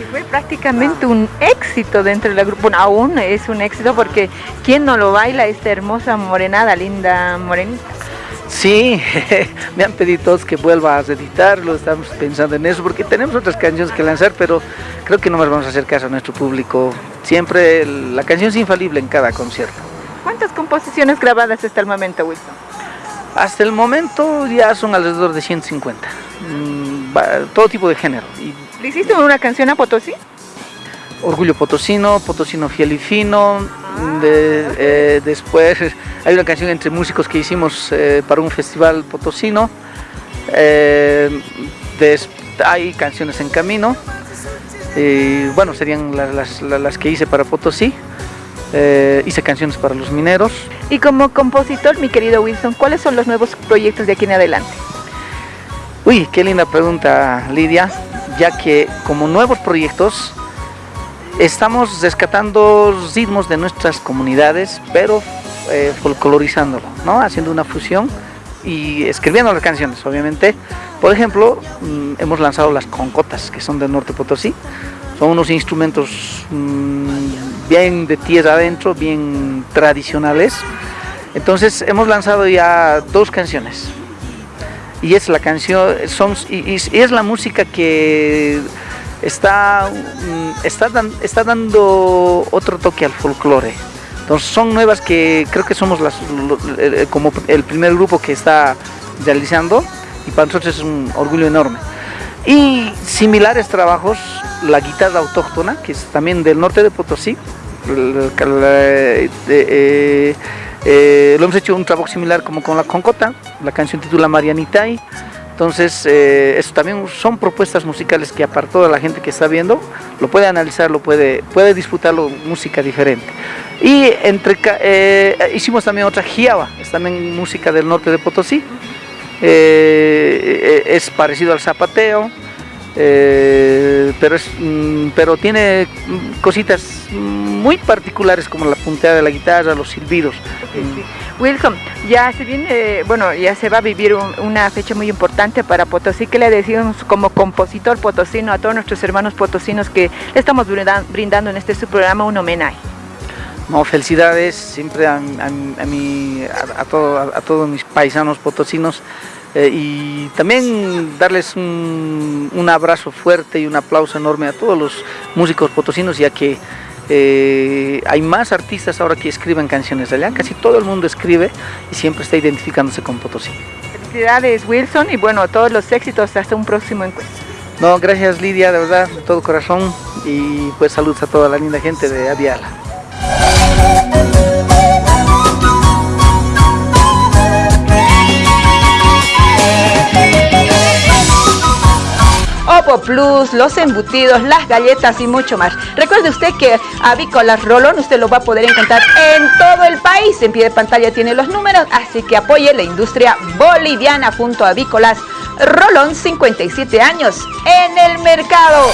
Y fue prácticamente un éxito dentro del grupo. Bueno, aún es un éxito porque ¿quién no lo baila esta hermosa morenada, linda morenita? Sí, me han pedido todos que vuelva a editarlo, estamos pensando en eso, porque tenemos otras canciones que lanzar, pero creo que no más vamos a hacer caso a nuestro público. Siempre la canción es infalible en cada concierto. ¿Cuántas composiciones grabadas hasta el momento, Wilson? Hasta el momento ya son alrededor de 150. Mm, todo tipo de género. Y ¿Le hiciste una canción a Potosí? Orgullo Potosino, Potosino Fiel y Fino. de- eh, después hay una canción entre músicos que hicimos eh, para un festival potosino. Eh, des- hay canciones en camino. Y, bueno, serían la- las, la- las que hice para Potosí. Hice canciones para los mineros. Y como compositor, mi querido Wilson, ¿cuáles son los nuevos proyectos de aquí en adelante? Uy, qué linda pregunta, Lidia, ya que como nuevos proyectos estamos rescatando ritmos de nuestras comunidades, pero eh, folclorizándolo, ¿no? Haciendo una fusión y escribiendo las canciones, obviamente. Por ejemplo, mm, hemos lanzado las concotas, que son del norte Potosí. Son unos instrumentos mm, bien de tierra adentro, bien tradicionales. Entonces hemos lanzado ya dos canciones y es la canción son y, y- es la música que está mm, está, está dando otro toque al folclore. Entonces son nuevas que creo que somos las lo- eh, como el primer grupo que está realizando y para nosotros es un orgullo enorme. Y similares trabajos la guitarra autóctona que es también del norte de Potosí eh, eh, lo hemos hecho un trabajo similar como con la concota, la canción titula Marianitay. Entonces, eh, eso también son propuestas musicales que aparte toda la gente que está viendo lo puede analizar, lo puede, puede disfrutarlo música diferente. Y entre eh, hicimos también otra Jiaba, es también música del norte de Potosí. Eh, eh, es parecido al zapateo, eh, pero, es, mm, pero tiene mm, cositas muy particulares como la punteada de la guitarra, los silbidos. Wilson, ya se viene, bueno, ya se va a vivir un- una fecha muy importante para Potosí. ¿Qué le decimos como compositor potosino a todos nuestros hermanos potosinos que le estamos brindan- brindando en este su programa un homenaje? No, felicidades siempre a, a- a mi- a- todo- a todos mis paisanos potosinos eh, y también darles un, un abrazo fuerte y un aplauso enorme a todos los músicos potosinos ya que eh, hay más artistas ahora que escriben canciones de allá, casi todo el mundo escribe y siempre está identificándose con Potosí. Felicidades Wilson y bueno, todos los éxitos hasta un próximo encuentro. No, gracias Lidia, de verdad, de todo corazón y pues saludos a toda la linda gente de Aviala. Opo Plus, los embutidos, las galletas y mucho más. Recuerde usted que Avícolas Rolón usted lo va a poder encontrar en todo el país. En pie de pantalla tiene los números, así que apoye la industria boliviana junto a Avícolas Rolón, 57 años en el mercado.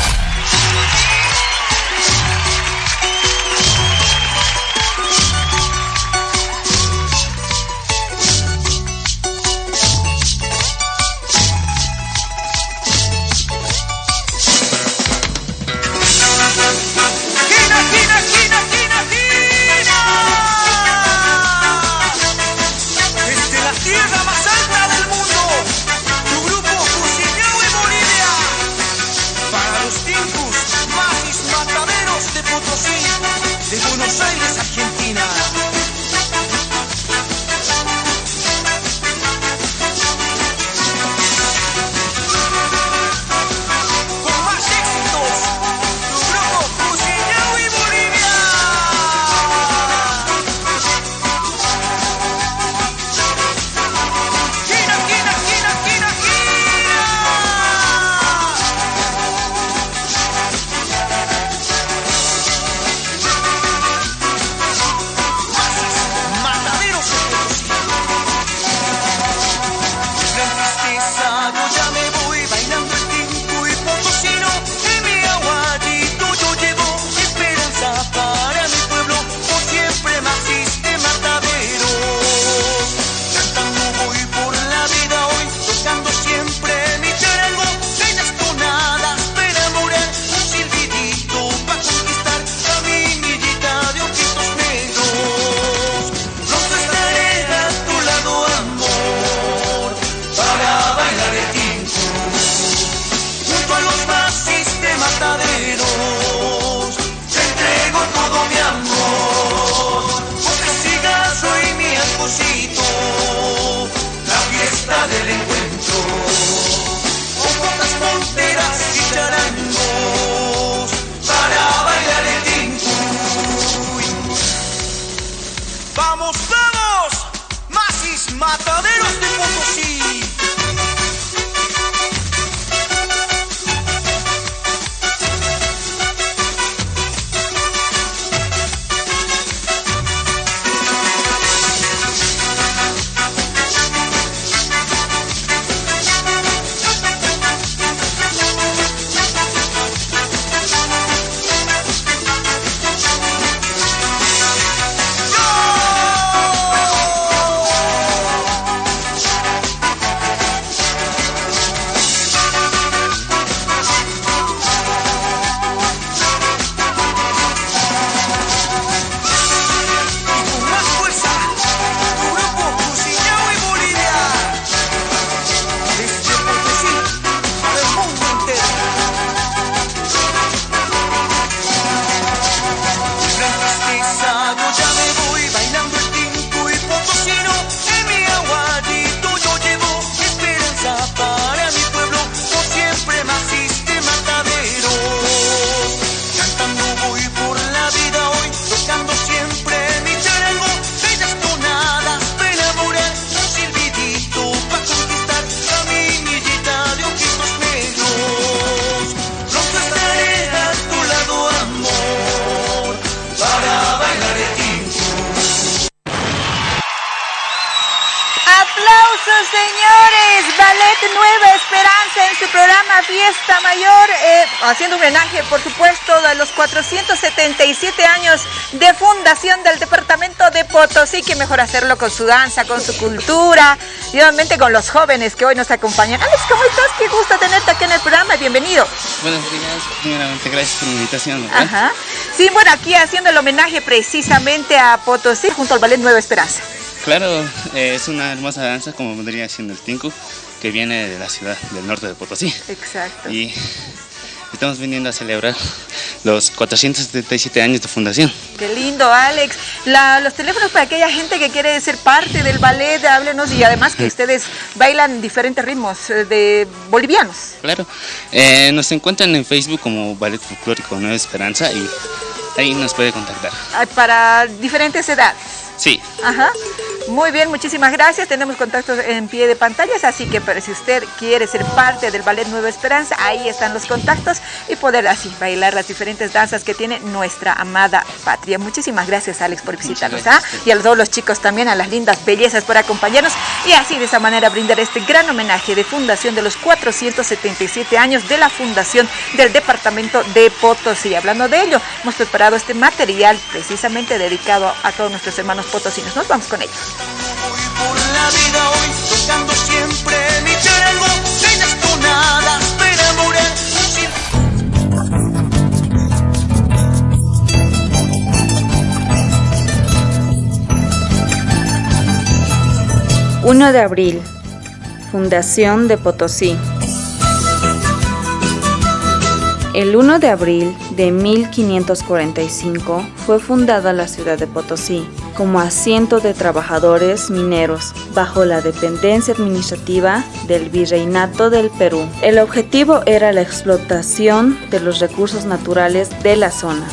Mejor hacerlo con su danza, con su cultura y obviamente con los jóvenes que hoy nos acompañan. Alex, ¿cómo estás? Qué gusto tenerte aquí en el programa. Bienvenido. Buenos días, primeramente gracias por la invitación. ¿verdad? Ajá. Sí, bueno, aquí haciendo el homenaje precisamente a Potosí junto al Ballet Nueva Esperanza. Claro, eh, es una hermosa danza como vendría siendo el Tinku, que viene de la ciudad del norte de Potosí. Exacto. Y estamos viniendo a celebrar los 477 años de fundación. Qué lindo, Alex. La- los teléfonos para aquella gente que quiere ser parte del ballet, háblenos y además que ustedes bailan diferentes ritmos eh, de bolivianos. Claro, eh, nos encuentran en Facebook como Ballet Folclórico Nueva Esperanza y ahí nos puede contactar. Ah, Para diferentes edades. Sí, Ajá. Muy bien, muchísimas gracias. Tenemos contactos en pie de pantallas, así que si usted quiere ser parte del Ballet Nueva Esperanza, ahí están los contactos y poder así bailar las diferentes danzas que tiene nuestra amada patria. Muchísimas gracias, Alex, por visitarnos. ¿ah? Y a todos los chicos también, a las lindas bellezas por acompañarnos y así de esa manera brindar este gran homenaje de fundación de los 477 años de la fundación del departamento de Potosí. Hablando de ello, hemos preparado este material precisamente dedicado a todos nuestros hermanos potosinos. Nos vamos con ellos. Por la vida hoy, tocando siempre mi charango. Bellas tonadas para enamorar, un silbidito 1 de abril. Fundación de Potosí. El 1 de abril de 1545 fue fundada la ciudad de Potosí como asiento de trabajadores mineros bajo la dependencia administrativa del Virreinato del Perú. El objetivo era la explotación de los recursos naturales de la zona.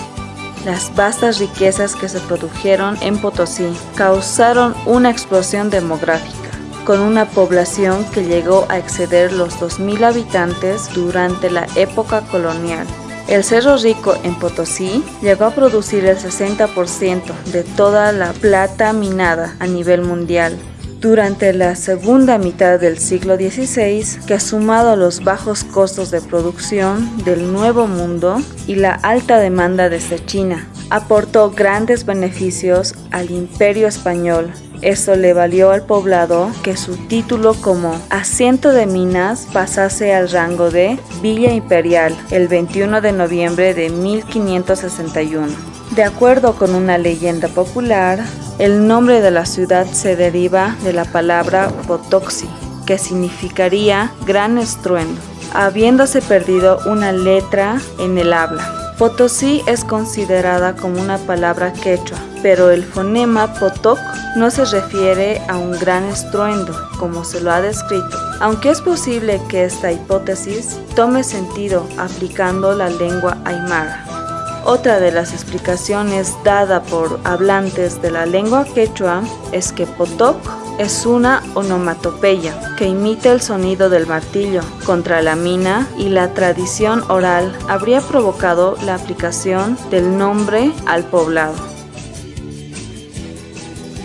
Las vastas riquezas que se produjeron en Potosí causaron una explosión demográfica, con una población que llegó a exceder los 2.000 habitantes durante la época colonial. El Cerro Rico en Potosí llegó a producir el 60% de toda la plata minada a nivel mundial. Durante la segunda mitad del siglo XVI, que sumado los bajos costos de producción del Nuevo Mundo y la alta demanda desde China, aportó grandes beneficios al imperio español. Esto le valió al poblado que su título como asiento de minas pasase al rango de Villa Imperial el 21 de noviembre de 1561. De acuerdo con una leyenda popular, el nombre de la ciudad se deriva de la palabra Potoxi, que significaría gran estruendo, habiéndose perdido una letra en el habla. Potosí es considerada como una palabra quechua, pero el fonema potoc no se refiere a un gran estruendo, como se lo ha descrito, aunque es posible que esta hipótesis tome sentido aplicando la lengua aymara. Otra de las explicaciones dada por hablantes de la lengua quechua es que potoc es una onomatopeya que imita el sonido del martillo contra la mina y la tradición oral habría provocado la aplicación del nombre al poblado.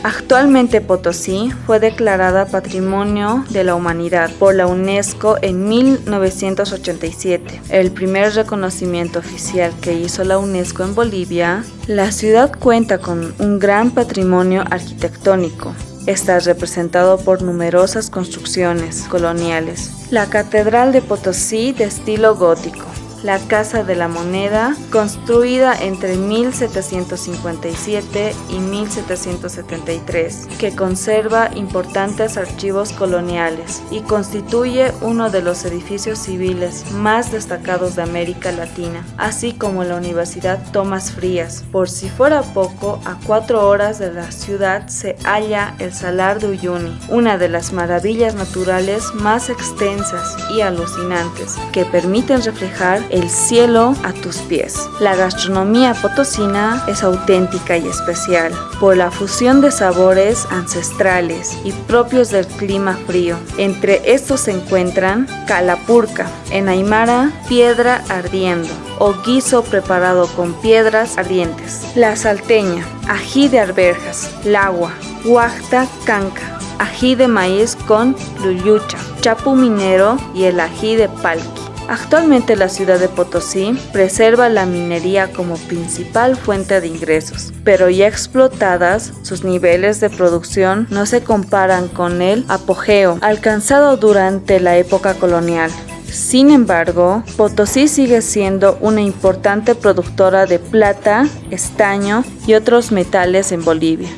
Actualmente Potosí fue declarada Patrimonio de la Humanidad por la UNESCO en 1987, el primer reconocimiento oficial que hizo la UNESCO en Bolivia. La ciudad cuenta con un gran patrimonio arquitectónico, Está representado por numerosas construcciones coloniales. La Catedral de Potosí de estilo gótico, la Casa de la Moneda, construida entre 1757 y 1773, que conserva importantes archivos coloniales y constituye uno de los edificios civiles más destacados de América Latina, así como la Universidad Tomás Frías. Por si fuera poco, a cuatro horas de la ciudad se halla el Salar de Uyuni, una de las maravillas naturales más extensas y alucinantes que permiten reflejar el cielo a tus pies. La gastronomía potosina es auténtica y especial por la fusión de sabores ancestrales y propios del clima frío. Entre estos se encuentran calapurca, en aymara piedra ardiendo o guiso preparado con piedras ardientes. La salteña, ají de arberjas, lagua, huachta canca, ají de maíz con luyucha, chapu minero y el ají de palqui. Actualmente la ciudad de Potosí preserva la minería como principal fuente de ingresos, pero ya explotadas, sus niveles de producción no se comparan con el apogeo alcanzado durante la época colonial. Sin embargo, Potosí sigue siendo una importante productora de plata, estaño y otros metales en Bolivia.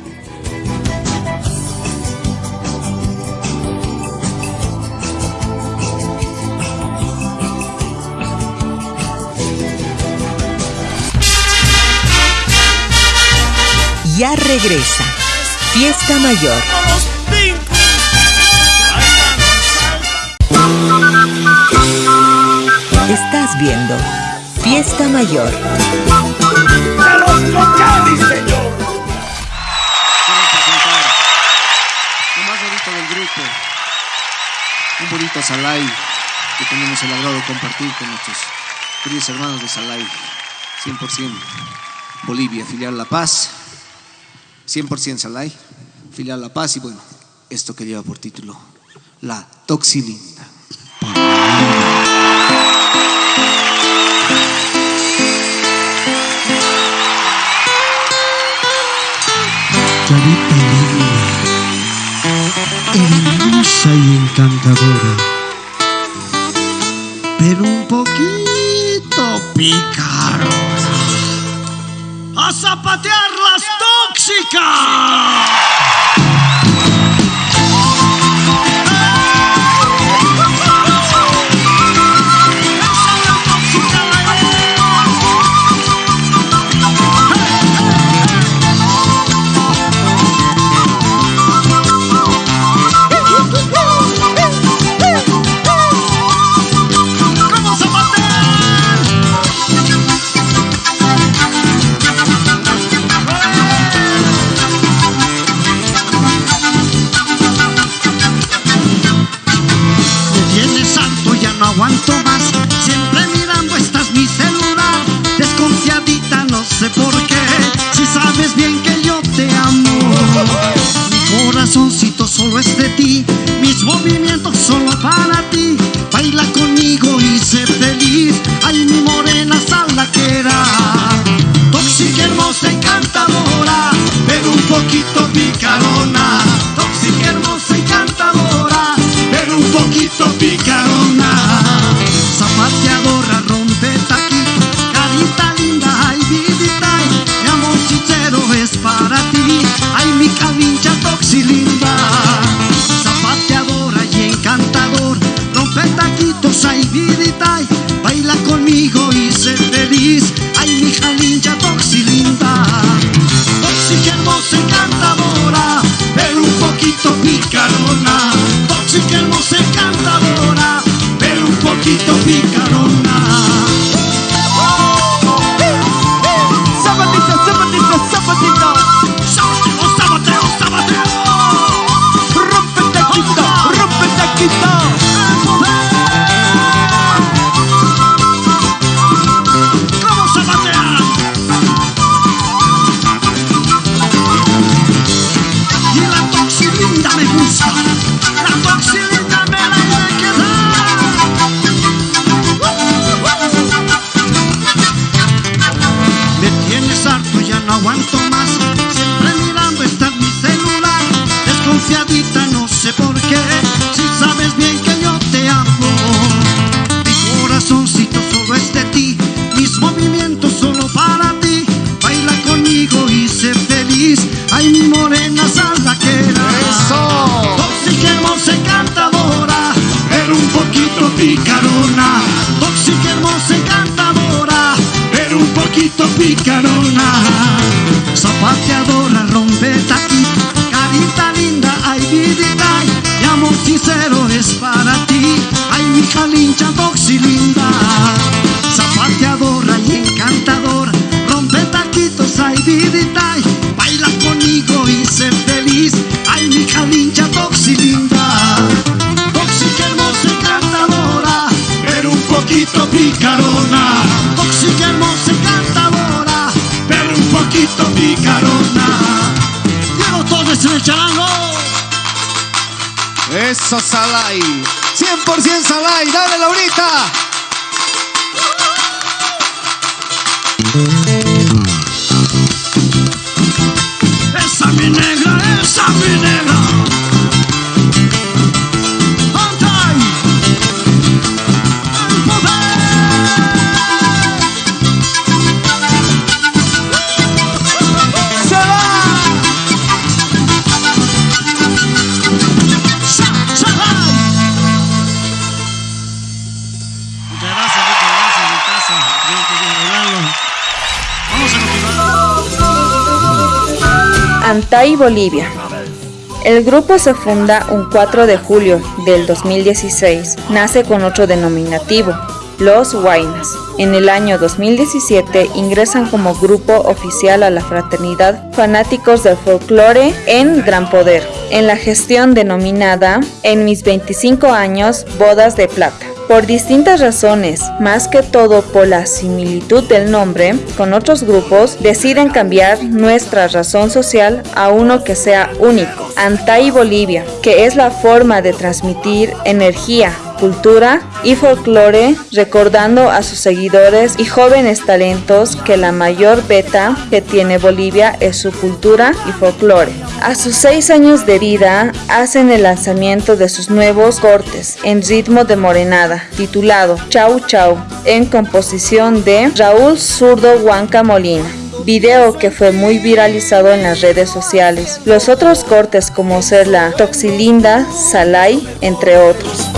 Regresa. Fiesta Mayor. Estás viendo Fiesta Mayor. señor! Lo más bonito del grupo. Un bonito Salai que tenemos el agrado de compartir con nuestros queridos hermanos de Salai. 100% Bolivia, filial La Paz. 100% Salai, filial La Paz y bueno, esto que lleva por título La Toxilinda. Clarita linda, hermosa y encantadora, pero un poquito picarona. ¡A zapatear las sé por qué. Si sabes bien que yo te amo. Mi corazoncito solo es de ti. Mis movimientos solo para ti. Bolivia. El grupo se funda un 4 de julio del 2016. Nace con otro denominativo, Los Huaynas. En el año 2017 ingresan como grupo oficial a la fraternidad Fanáticos del Folclore en Gran Poder, en la gestión denominada En mis 25 años, Bodas de Plata. Por distintas razones, más que todo por la similitud del nombre con otros grupos, deciden cambiar nuestra razón social a uno que sea único, Antay Bolivia, que es la forma de transmitir energía, cultura y folclore, recordando a sus seguidores y jóvenes talentos que la mayor beta que tiene Bolivia es su cultura y folclore. A sus seis años de vida hacen el lanzamiento de sus nuevos cortes en ritmo de morenada, titulado Chau Chau, en composición de Raúl Zurdo Huanca Molina video que fue muy viralizado en las redes sociales. Los otros cortes como ser la Toxilinda, Salai, entre otros.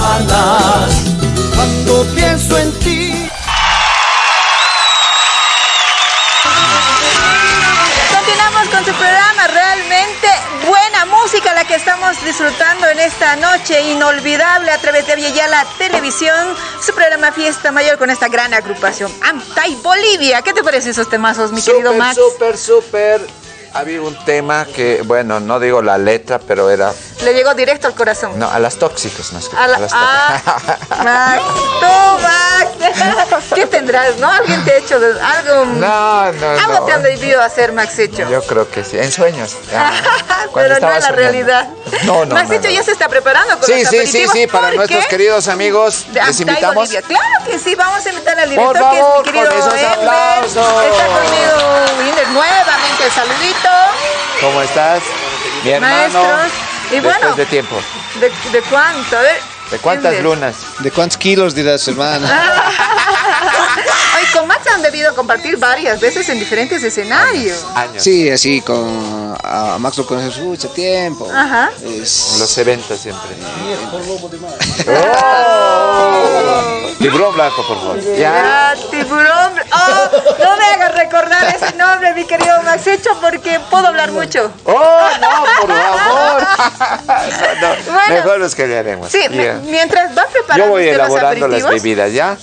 Música la que estamos disfrutando en esta noche inolvidable a través de Aviala Televisión, su programa Fiesta Mayor con esta gran agrupación Antay Bolivia. ¿Qué te parecen esos temazos, mi querido Max? súper, súper. Había un tema que, bueno, no digo la letra, pero era. Le llegó directo al corazón. No, a las tóxicas más que A la- a las ah, Max, tú, Max. ¿Qué tendrás, no? ¿Alguien te ha hecho de- algo? No, no, Algo no. te han debido hacer, Max hecho. Yo creo que sí, en sueños. Cuando Pero no en la soñando. realidad. No, no, Max no, hecho ya se está preparando con Sí, los sí, sí, sí, para nuestros queridos amigos, de les invitamos. Claro que sí, vamos a invitar al director Por que es favor, mi querido con esos aplausos. Está conmigo Winder nuevamente el ¿Cómo estás? Mi hermano. Maestros. Y después bueno, de tiempo. ¿de, de cuánto? A ver. ¿De cuántas lunas? ¿De cuántos kilos dirás, hermano? Ay, con Max han debido compartir varias veces en diferentes escenarios. Años. Sí, así con a Max lo conoces mucho tiempo. Ajá. Es- Los eventos siempre. ¡Oh! Tiburón blanco, por favor. Ya. Ya, tiburón. Oh, no me hagas recordar ese nombre, mi querido Max Hecho, porque puedo hablar mucho. ¡Oh, no, por favor! No, Bueno. mejor los que le haremos. Sí, mientras va preparando Yo voy usted los elaborando las aperitivos. bebidas, ¿ya?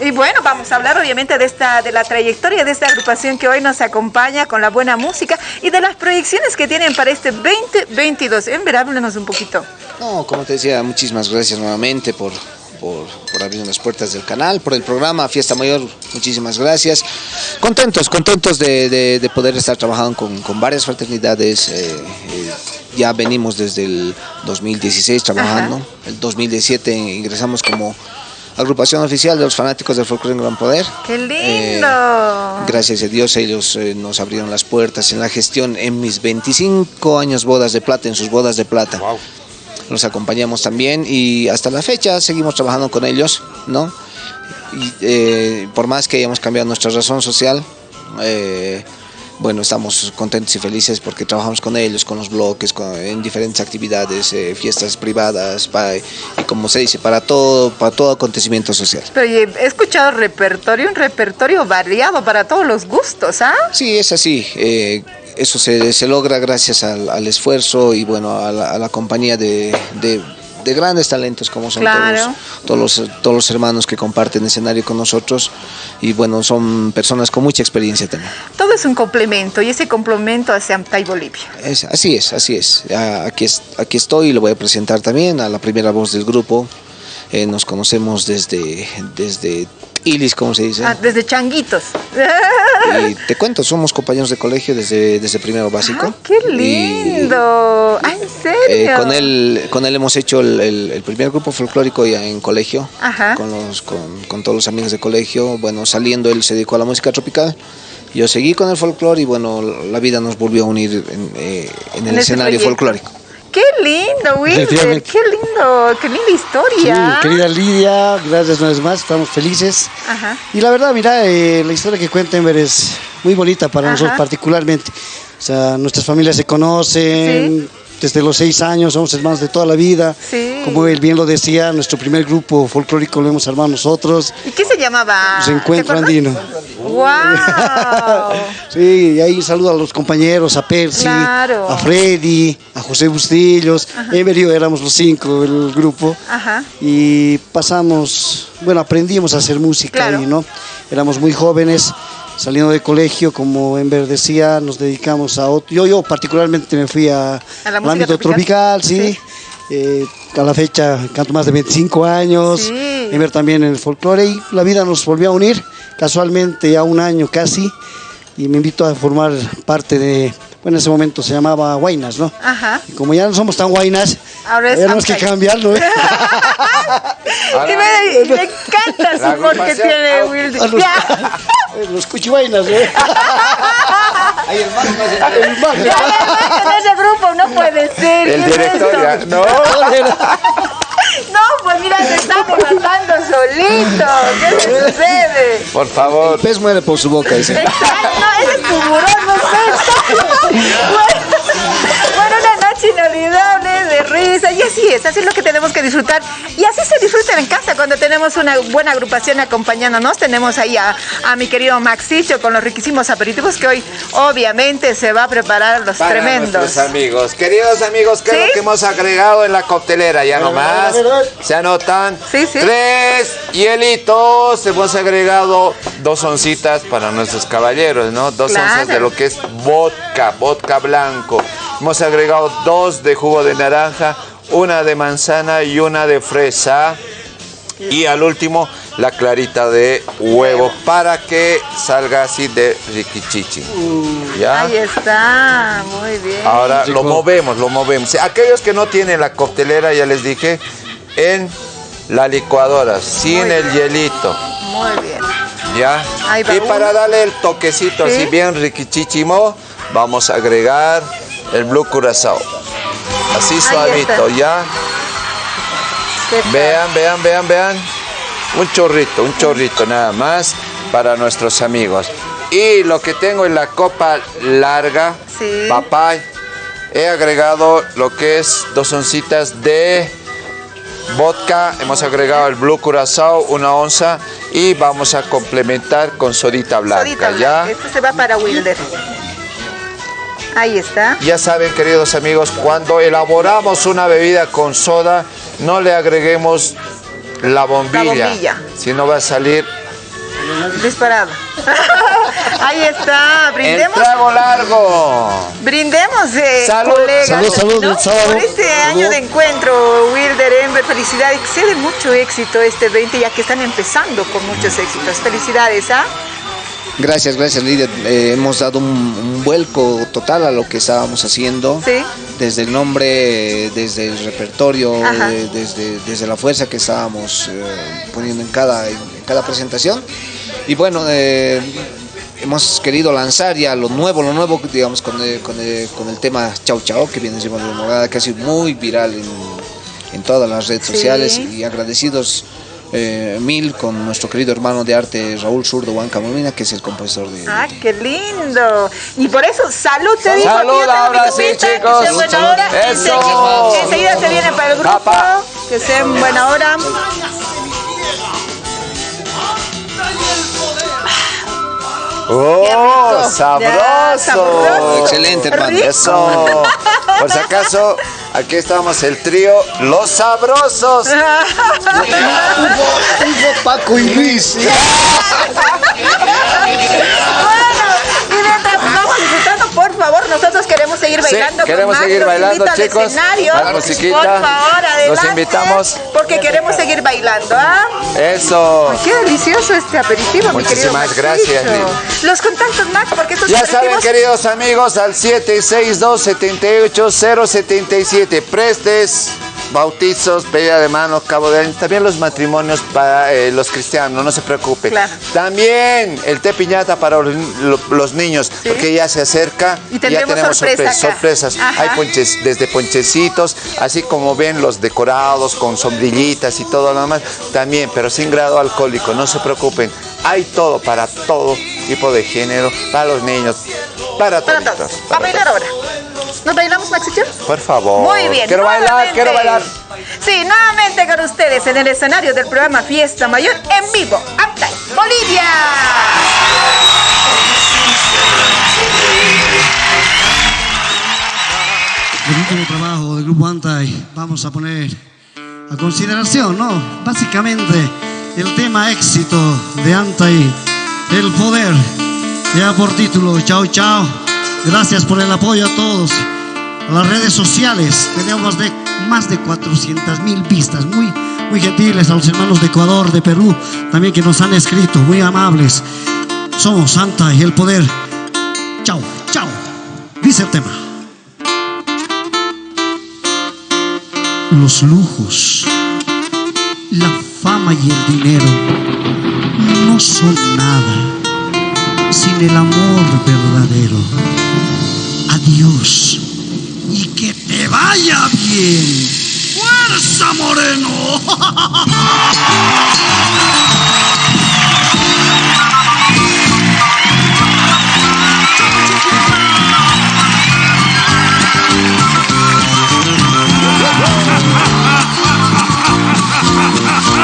Y bueno, vamos a hablar obviamente de esta, de la trayectoria de esta agrupación que hoy nos acompaña con la buena música y de las proyecciones que tienen para este 2022. En ver, háblenos un poquito. No, como te decía, muchísimas gracias nuevamente por, por, por abrir las puertas del canal, por el programa Fiesta Mayor. Muchísimas gracias. Contentos, contentos de, de- de poder estar trabajando con, con varias fraternidades. eh, eh, ya venimos desde el 2016 trabajando. El 2017 ingresamos como agrupación oficial de los fanáticos del folclore en Gran Poder. ¡Qué lindo! Eh, Gracias a Dios ellos eh, nos abrieron las puertas en la gestión en mis 25 años bodas de plata, en sus bodas de plata. Los acompañamos también y hasta la fecha seguimos trabajando con ellos, ¿no? Y, eh, por más que hayamos cambiado nuestra razón social, eh, bueno, estamos contentos y felices porque trabajamos con ellos, con los bloques, con- en diferentes actividades, eh, fiestas privadas, pa- y como se dice, para todo, para todo acontecimiento social. Pero he escuchado repertorio, un repertorio variado para todos los gustos, ¿ah? Sí, es así. eh, eso se, se logra gracias al, al esfuerzo y bueno a la, a la compañía de, de- de grandes talentos como son Claro. todos, todos, los, todos los hermanos que comparten escenario con nosotros y bueno son personas con mucha experiencia también. Todo es un complemento y ese complemento hace AMTA y Bolivia. Es- así es, así es. Aquí, es- aquí estoy y lo voy a presentar también a la primera voz del grupo. Eh, nos conocemos desde, desde Ilis, como se dice. Ah, desde changuitos. Y te cuento, somos compañeros de colegio desde, desde primero básico. ¡Qué lindo! ¡Ah, en serio! Eh, con él con él hemos hecho el, el- el primer grupo folclórico ya en colegio Ajá. con los con, con todos los amigos de colegio bueno saliendo él se dedicó a la música tropical yo seguí con el folclore y bueno la vida nos volvió a unir en, eh, en el En escenario proyecto. folclórico ¡Qué lindo! Efectivamente. ¡Qué lindo! ¡Qué linda historia! Sí, querida Lidia, gracias una vez más, estamos felices. Ajá. Y la verdad, mira, eh, la historia que cuenta Ember es muy bonita para Ajá. nosotros particularmente. O sea, nuestras familias se conocen, desde los seis años somos hermanos de toda la vida. Sí. Como él bien lo decía, nuestro primer grupo folclórico lo hemos armado nosotros, ¿Y qué se llamaba? Reencuentro. Andino. ¡Wow! Sí, y ahí saludo a los compañeros, a Percy, Claro. a Freddy, a José Bustillos, y yo éramos los cinco, el grupo. Ajá. y pasamos, bueno, aprendimos a hacer música Claro. ahí, ¿no? Éramos muy jóvenes, saliendo de colegio, como Ember decía, nos dedicamos a otro, yo, yo particularmente me fui a, ¿A la al ámbito tropical? tropical, sí. Eh, a la fecha canto más de 25 años, Sí. Ember también en el folclore y la vida nos volvió a unir, casualmente ya un año casi, y me invitó a formar parte de, bueno, en ese momento se llamaba Guainas, ¿no? Ajá. Y como ya no somos tan guainas, Ahora tenemos que cambiarlo. ¿eh? Y me, me encanta su humor que agrupación tiene a- A los- cuchivainas, ¿eh? El mar. Ya, en ese grupo no puede ser. El ¿qué es director ya, no. No, pues mira, se están matando solito. ¿Qué le sucede? Por favor. El pez muere por su boca, dice. Exacto, no, ese es tiburón, no sé. Bueno, una noche inolvidable de risa y así es, así es lo que tenemos que disfrutar y así se disfruta en casa cuando tenemos una buena agrupación acompañándonos. Tenemos ahí a, a mi querido Maxicho con los riquísimos aperitivos que hoy obviamente se va a preparar los Para tremendos. nuestros amigos. Queridos amigos, ¿qué es lo que hemos agregado en la coctelera? Ya nomás. Se anotan. Tres hielitos. Hemos agregado dos oncitas para nuestros caballeros, ¿no? Dos Claro. onzas de lo que es vodka, vodka blanco. Hemos agregado dos de jugo de naranja, una de manzana y una de fresa. Y al último, la clarita de huevo para que salga así de riquichichi. ¿Ya? Ahí está, muy bien. Ahora lo movemos, lo movemos. Aquellos que no tienen la coctelera, ya les dije, en la licuadora, sin Muy el bien. hielito. Muy bien. ¿Ya? Ahí va Y uno. para darle el toquecito Sí. así bien riquichichimo, vamos a agregar el blue curazao. Así suavito. ¿ya? Vean, vean, vean, vean. Un chorrito, un chorrito nada más para nuestros amigos. Y lo que tengo en la copa larga, Sí. papá, he agregado lo que es dos oncitas de vodka, hemos agregado el blue curazao, una onza y vamos a complementar con sodita blanca, Sodita ¿ya? blanca. Este se va para Wilder. Ahí está. Ya saben, queridos amigos, cuando elaboramos una bebida con soda, no le agreguemos la bombilla, bombilla. si no va a salir Disparado. Ahí está, El brindemos. trago largo. Brindemos, eh, Salud. colegas, Salud, salud, ¿no? salud. por este año de encuentro, Wilder, Ember, felicidades, que sea de mucho éxito este 20, ya que están empezando con muchos éxitos. Felicidades, ¿ah? Gracias, gracias líder. Eh, hemos dado un, un vuelco total a lo que estábamos haciendo. Sí. Desde el nombre, desde el repertorio, de- desde, desde la fuerza que estábamos eh, poniendo en cada, en cada presentación. Y bueno, eh, hemos querido lanzar ya lo nuevo, lo nuevo, digamos, con el, con con el tema Chau Chau, que viene siendo de morada, que ha sido muy viral en, en todas las redes Sí. sociales y agradecidos eh, mil con nuestro querido hermano de arte Raúl Zurdo Huanca Molina, que es el compositor de... Ah, qué lindo. Y por eso, salud, te digo. Salud, aquí yo tengo ahora mi sí, chicos. Que sea buena hora. Eso. Enseguida, se viene para el grupo. Que sea en buena hora. ¡Oh, Ya, sabroso! sabroso. Excelente, hermano. Eso. Por si acaso, aquí estamos el trío Los Sabrosos. Paco y Luis. Y mientras vamos disfrutando, por favor, nosotros queremos seguir bailando. con queremos más. seguir Los bailando, al chicos. escenario. La musiquita. Por favor, adelante. Los invitamos. Porque queremos seguir bailando, ¿ah? Eso. Qué delicioso este aperitivo, mi querido Muchísimas gracias. Los contactos, Max, porque estos Ya saben, queridos amigos, al 762-78077. Prestes, bautizos, pedida de mano, cabo de año. También los matrimonios para eh, los cristianos, no se preocupe. Claro. También el té piñata para los, lo- los niños, porque ya se acerca. Y ya tenemos sorpresa sorpresas. Ajá. Hay ponches, desde ponchecitos, así como ven los decorados con sombrillitas y todo lo demás. También, pero sin grado alcohólico, no se preocupen. Hay todo para todo tipo de género, para los niños, para Para todos. todos. A bailar ahora. ¿Nos bailamos, Maxito? Por favor. Muy bien. Quiero bailar, quiero bailar. Sí, nuevamente con ustedes en el escenario del programa Fiesta Mayor en vivo. Aptay, Bolivia. El último trabajo del grupo Antai vamos a poner a consideración, ¿no? Básicamente el tema éxito de Antai, el poder, ya por título, chao chao. Gracias por el apoyo a todos. A las redes sociales tenemos de más de 400 mil vistas, muy, muy gentiles a los hermanos de Ecuador, de Perú, también que nos han escrito, muy amables. Somos Antai, el poder. Chao, chao. Dice el tema. los lujos, la fama y el dinero no son nada sin el amor verdadero. Adiós y que te vaya bien. ¡Fuerza, Moreno!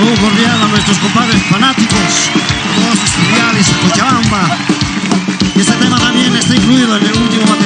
saludo cordial a nuestros compadres fanáticos, todos los filiales de Cochabamba. Y este tema también está incluido en el último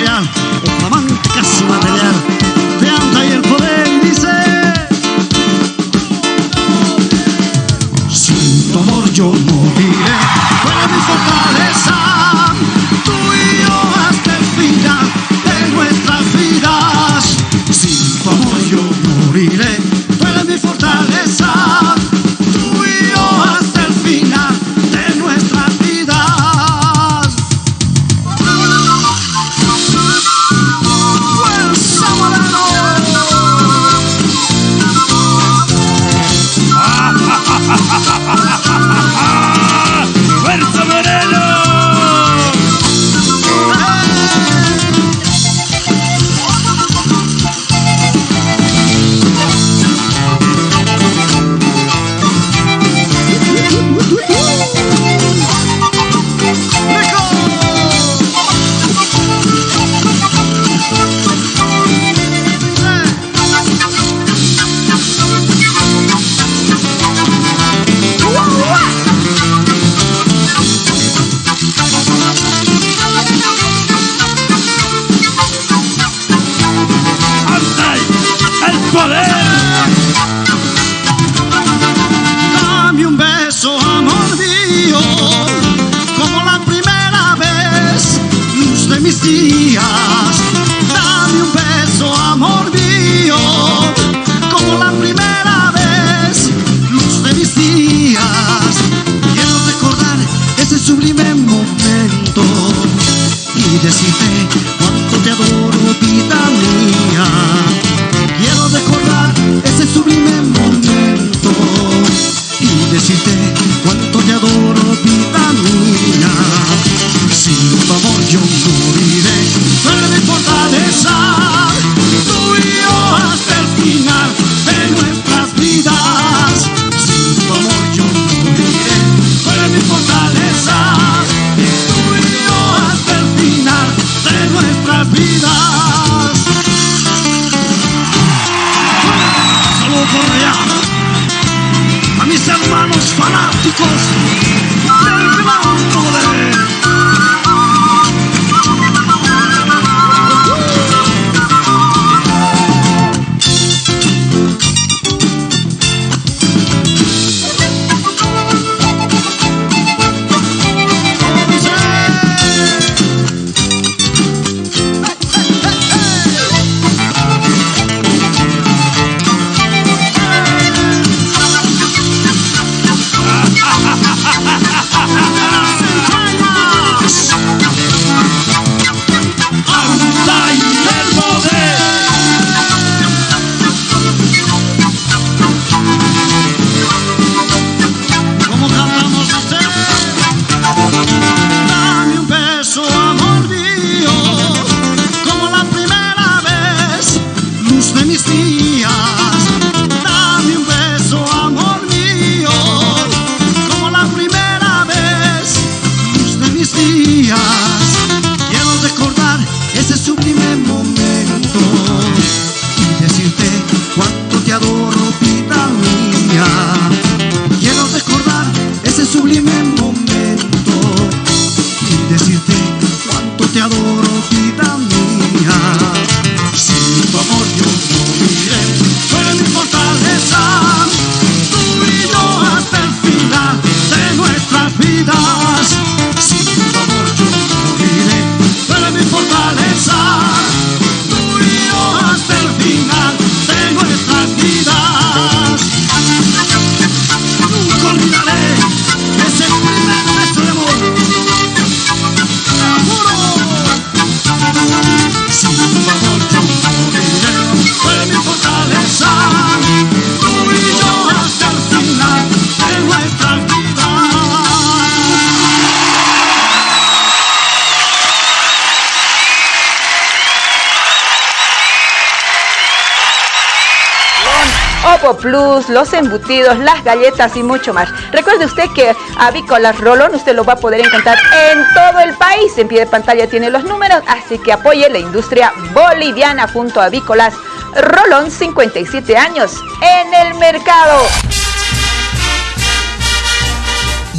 los embutidos, las galletas y mucho más. Recuerde usted que Avícolas Rolón usted lo va a poder encontrar en todo el país. En pie de pantalla tiene los números, así que apoye la industria boliviana junto a Avícolas Rolón, 57 años en el mercado.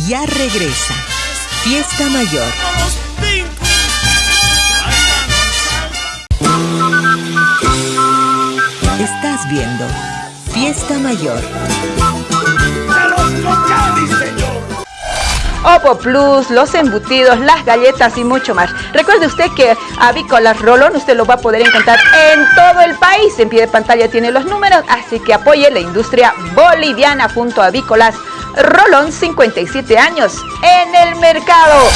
Ya regresa. Fiesta Mayor. Fiesta Mayor. Opo Plus, los embutidos, las galletas y mucho más. Recuerde usted que Avícolas Rolón usted lo va a poder encontrar en todo el país. En pie de pantalla tiene los números, así que apoye la industria boliviana junto a Avícolas Rolón, 57 años en el mercado.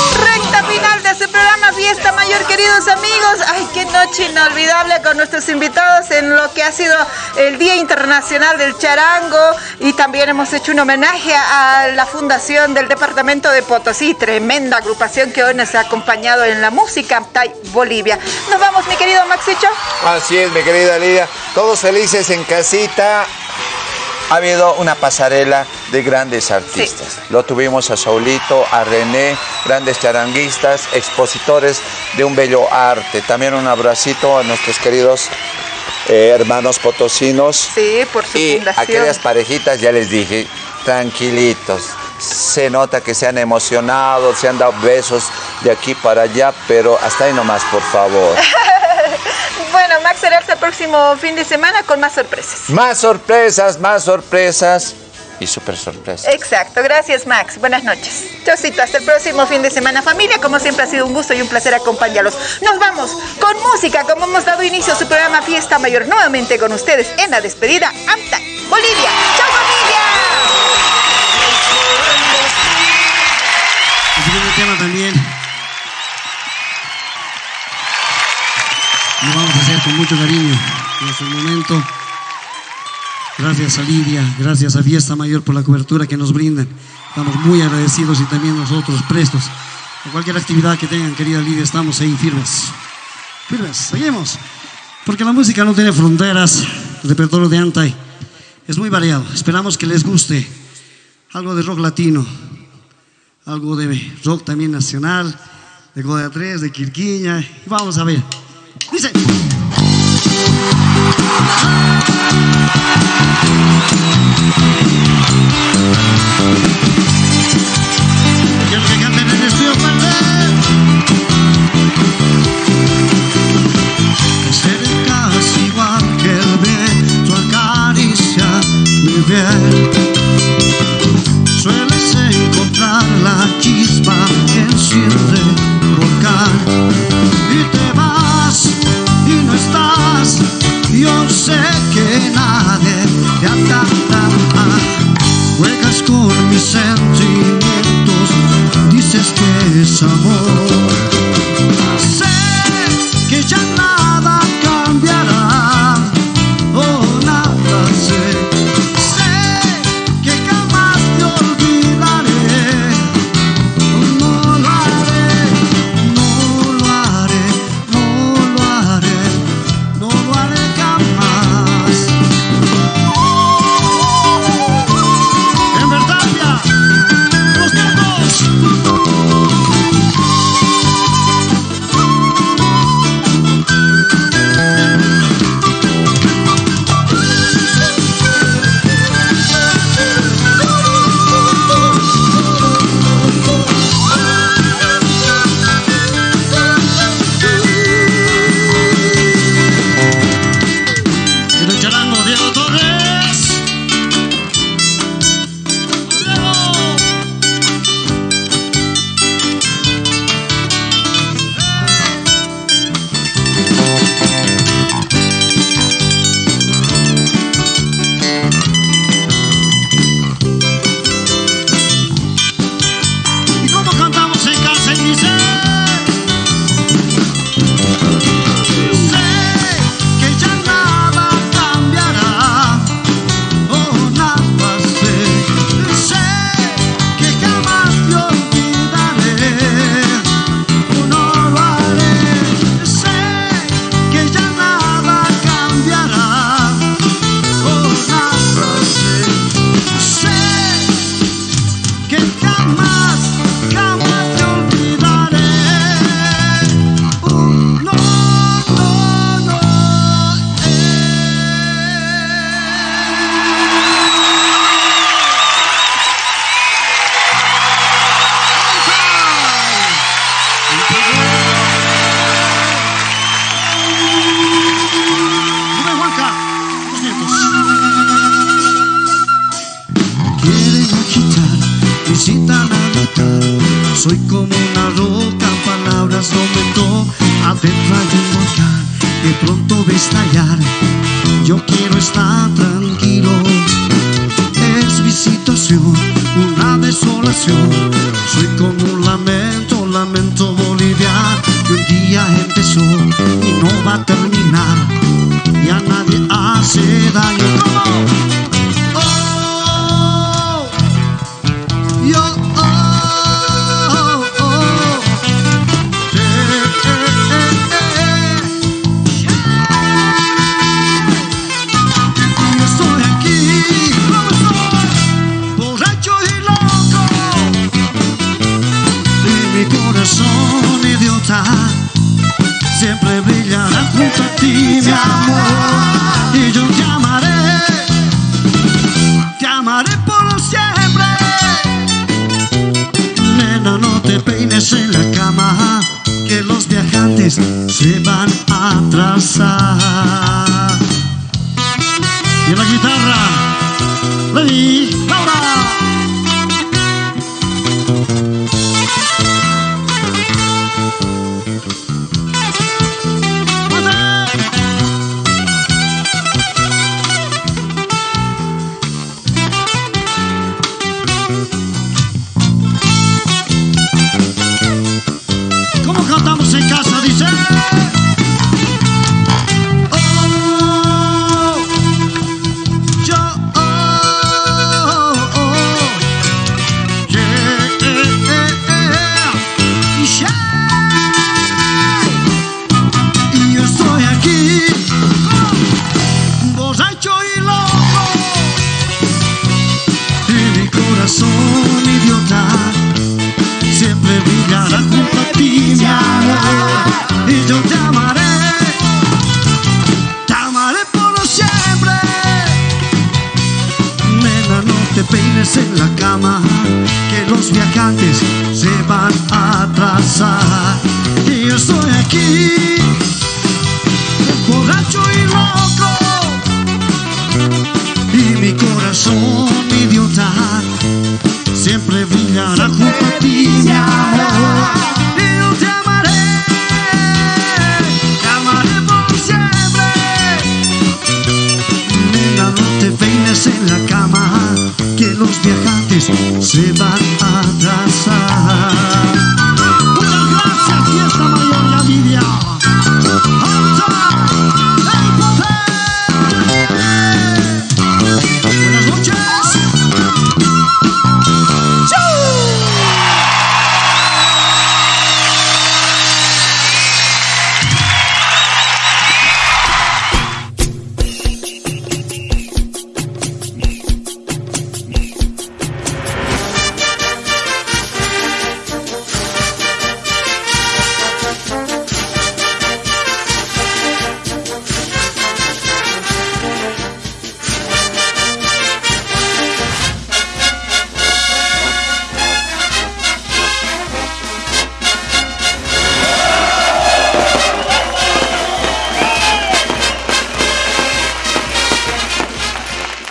Recta final de este programa Fiesta Mayor, queridos amigos. Ay, qué noche inolvidable con nuestros invitados en lo que ha sido el Día Internacional del Charango y también hemos hecho un homenaje a la fundación del Departamento de Potosí, tremenda agrupación que hoy nos ha acompañado en la música Bolivia. Nos vamos, mi querido Maxicho. Así es, mi querida Lidia. Todos felices en casita. Ha habido una pasarela de grandes artistas. Lo tuvimos a Saulito, a René, grandes charanguistas, expositores de un bello arte. También un abracito a nuestros queridos eh, hermanos potosinos. Sí, por su Y fundación. aquellas parejitas, ya les dije, tranquilitos. Se nota que se han emocionado, se han dado besos de aquí para allá, pero hasta ahí nomás, por favor. Bueno, Max será hasta el próximo fin de semana con más sorpresas. Más sorpresas, más sorpresas y super sorpresas. Exacto, gracias Max. Buenas noches. Chocito, hasta el próximo fin de semana familia. Como siempre ha sido un gusto y un placer acompañarlos. Nos vamos con música, como hemos dado inicio a su programa Fiesta Mayor nuevamente con ustedes en la despedida AMTA Bolivia. ¡Chao familia! El siguiente tema también lo vamos a hacer con mucho cariño en este momento. Gracias a Lidia, gracias a Fiesta Mayor por la cobertura que nos brindan. Estamos muy agradecidos y también nosotros prestos. A cualquier actividad que tengan, querida Lidia, estamos ahí firmes. Firmes, seguimos. Porque la música no tiene fronteras, el repertorio de Antai es muy variado. Esperamos que les guste algo de rock latino, algo de rock también nacional, de Goya 3, de Quirquiña. Y vamos a ver. Dice. Quiero que canten en el estudio Te acercas igual que el viento acaricia mi piel Sueles encontrar la chispa que enciende volcán Y te vas estás Yo sé que nadie te atará Juegas con mis sentimientos Dices que es amor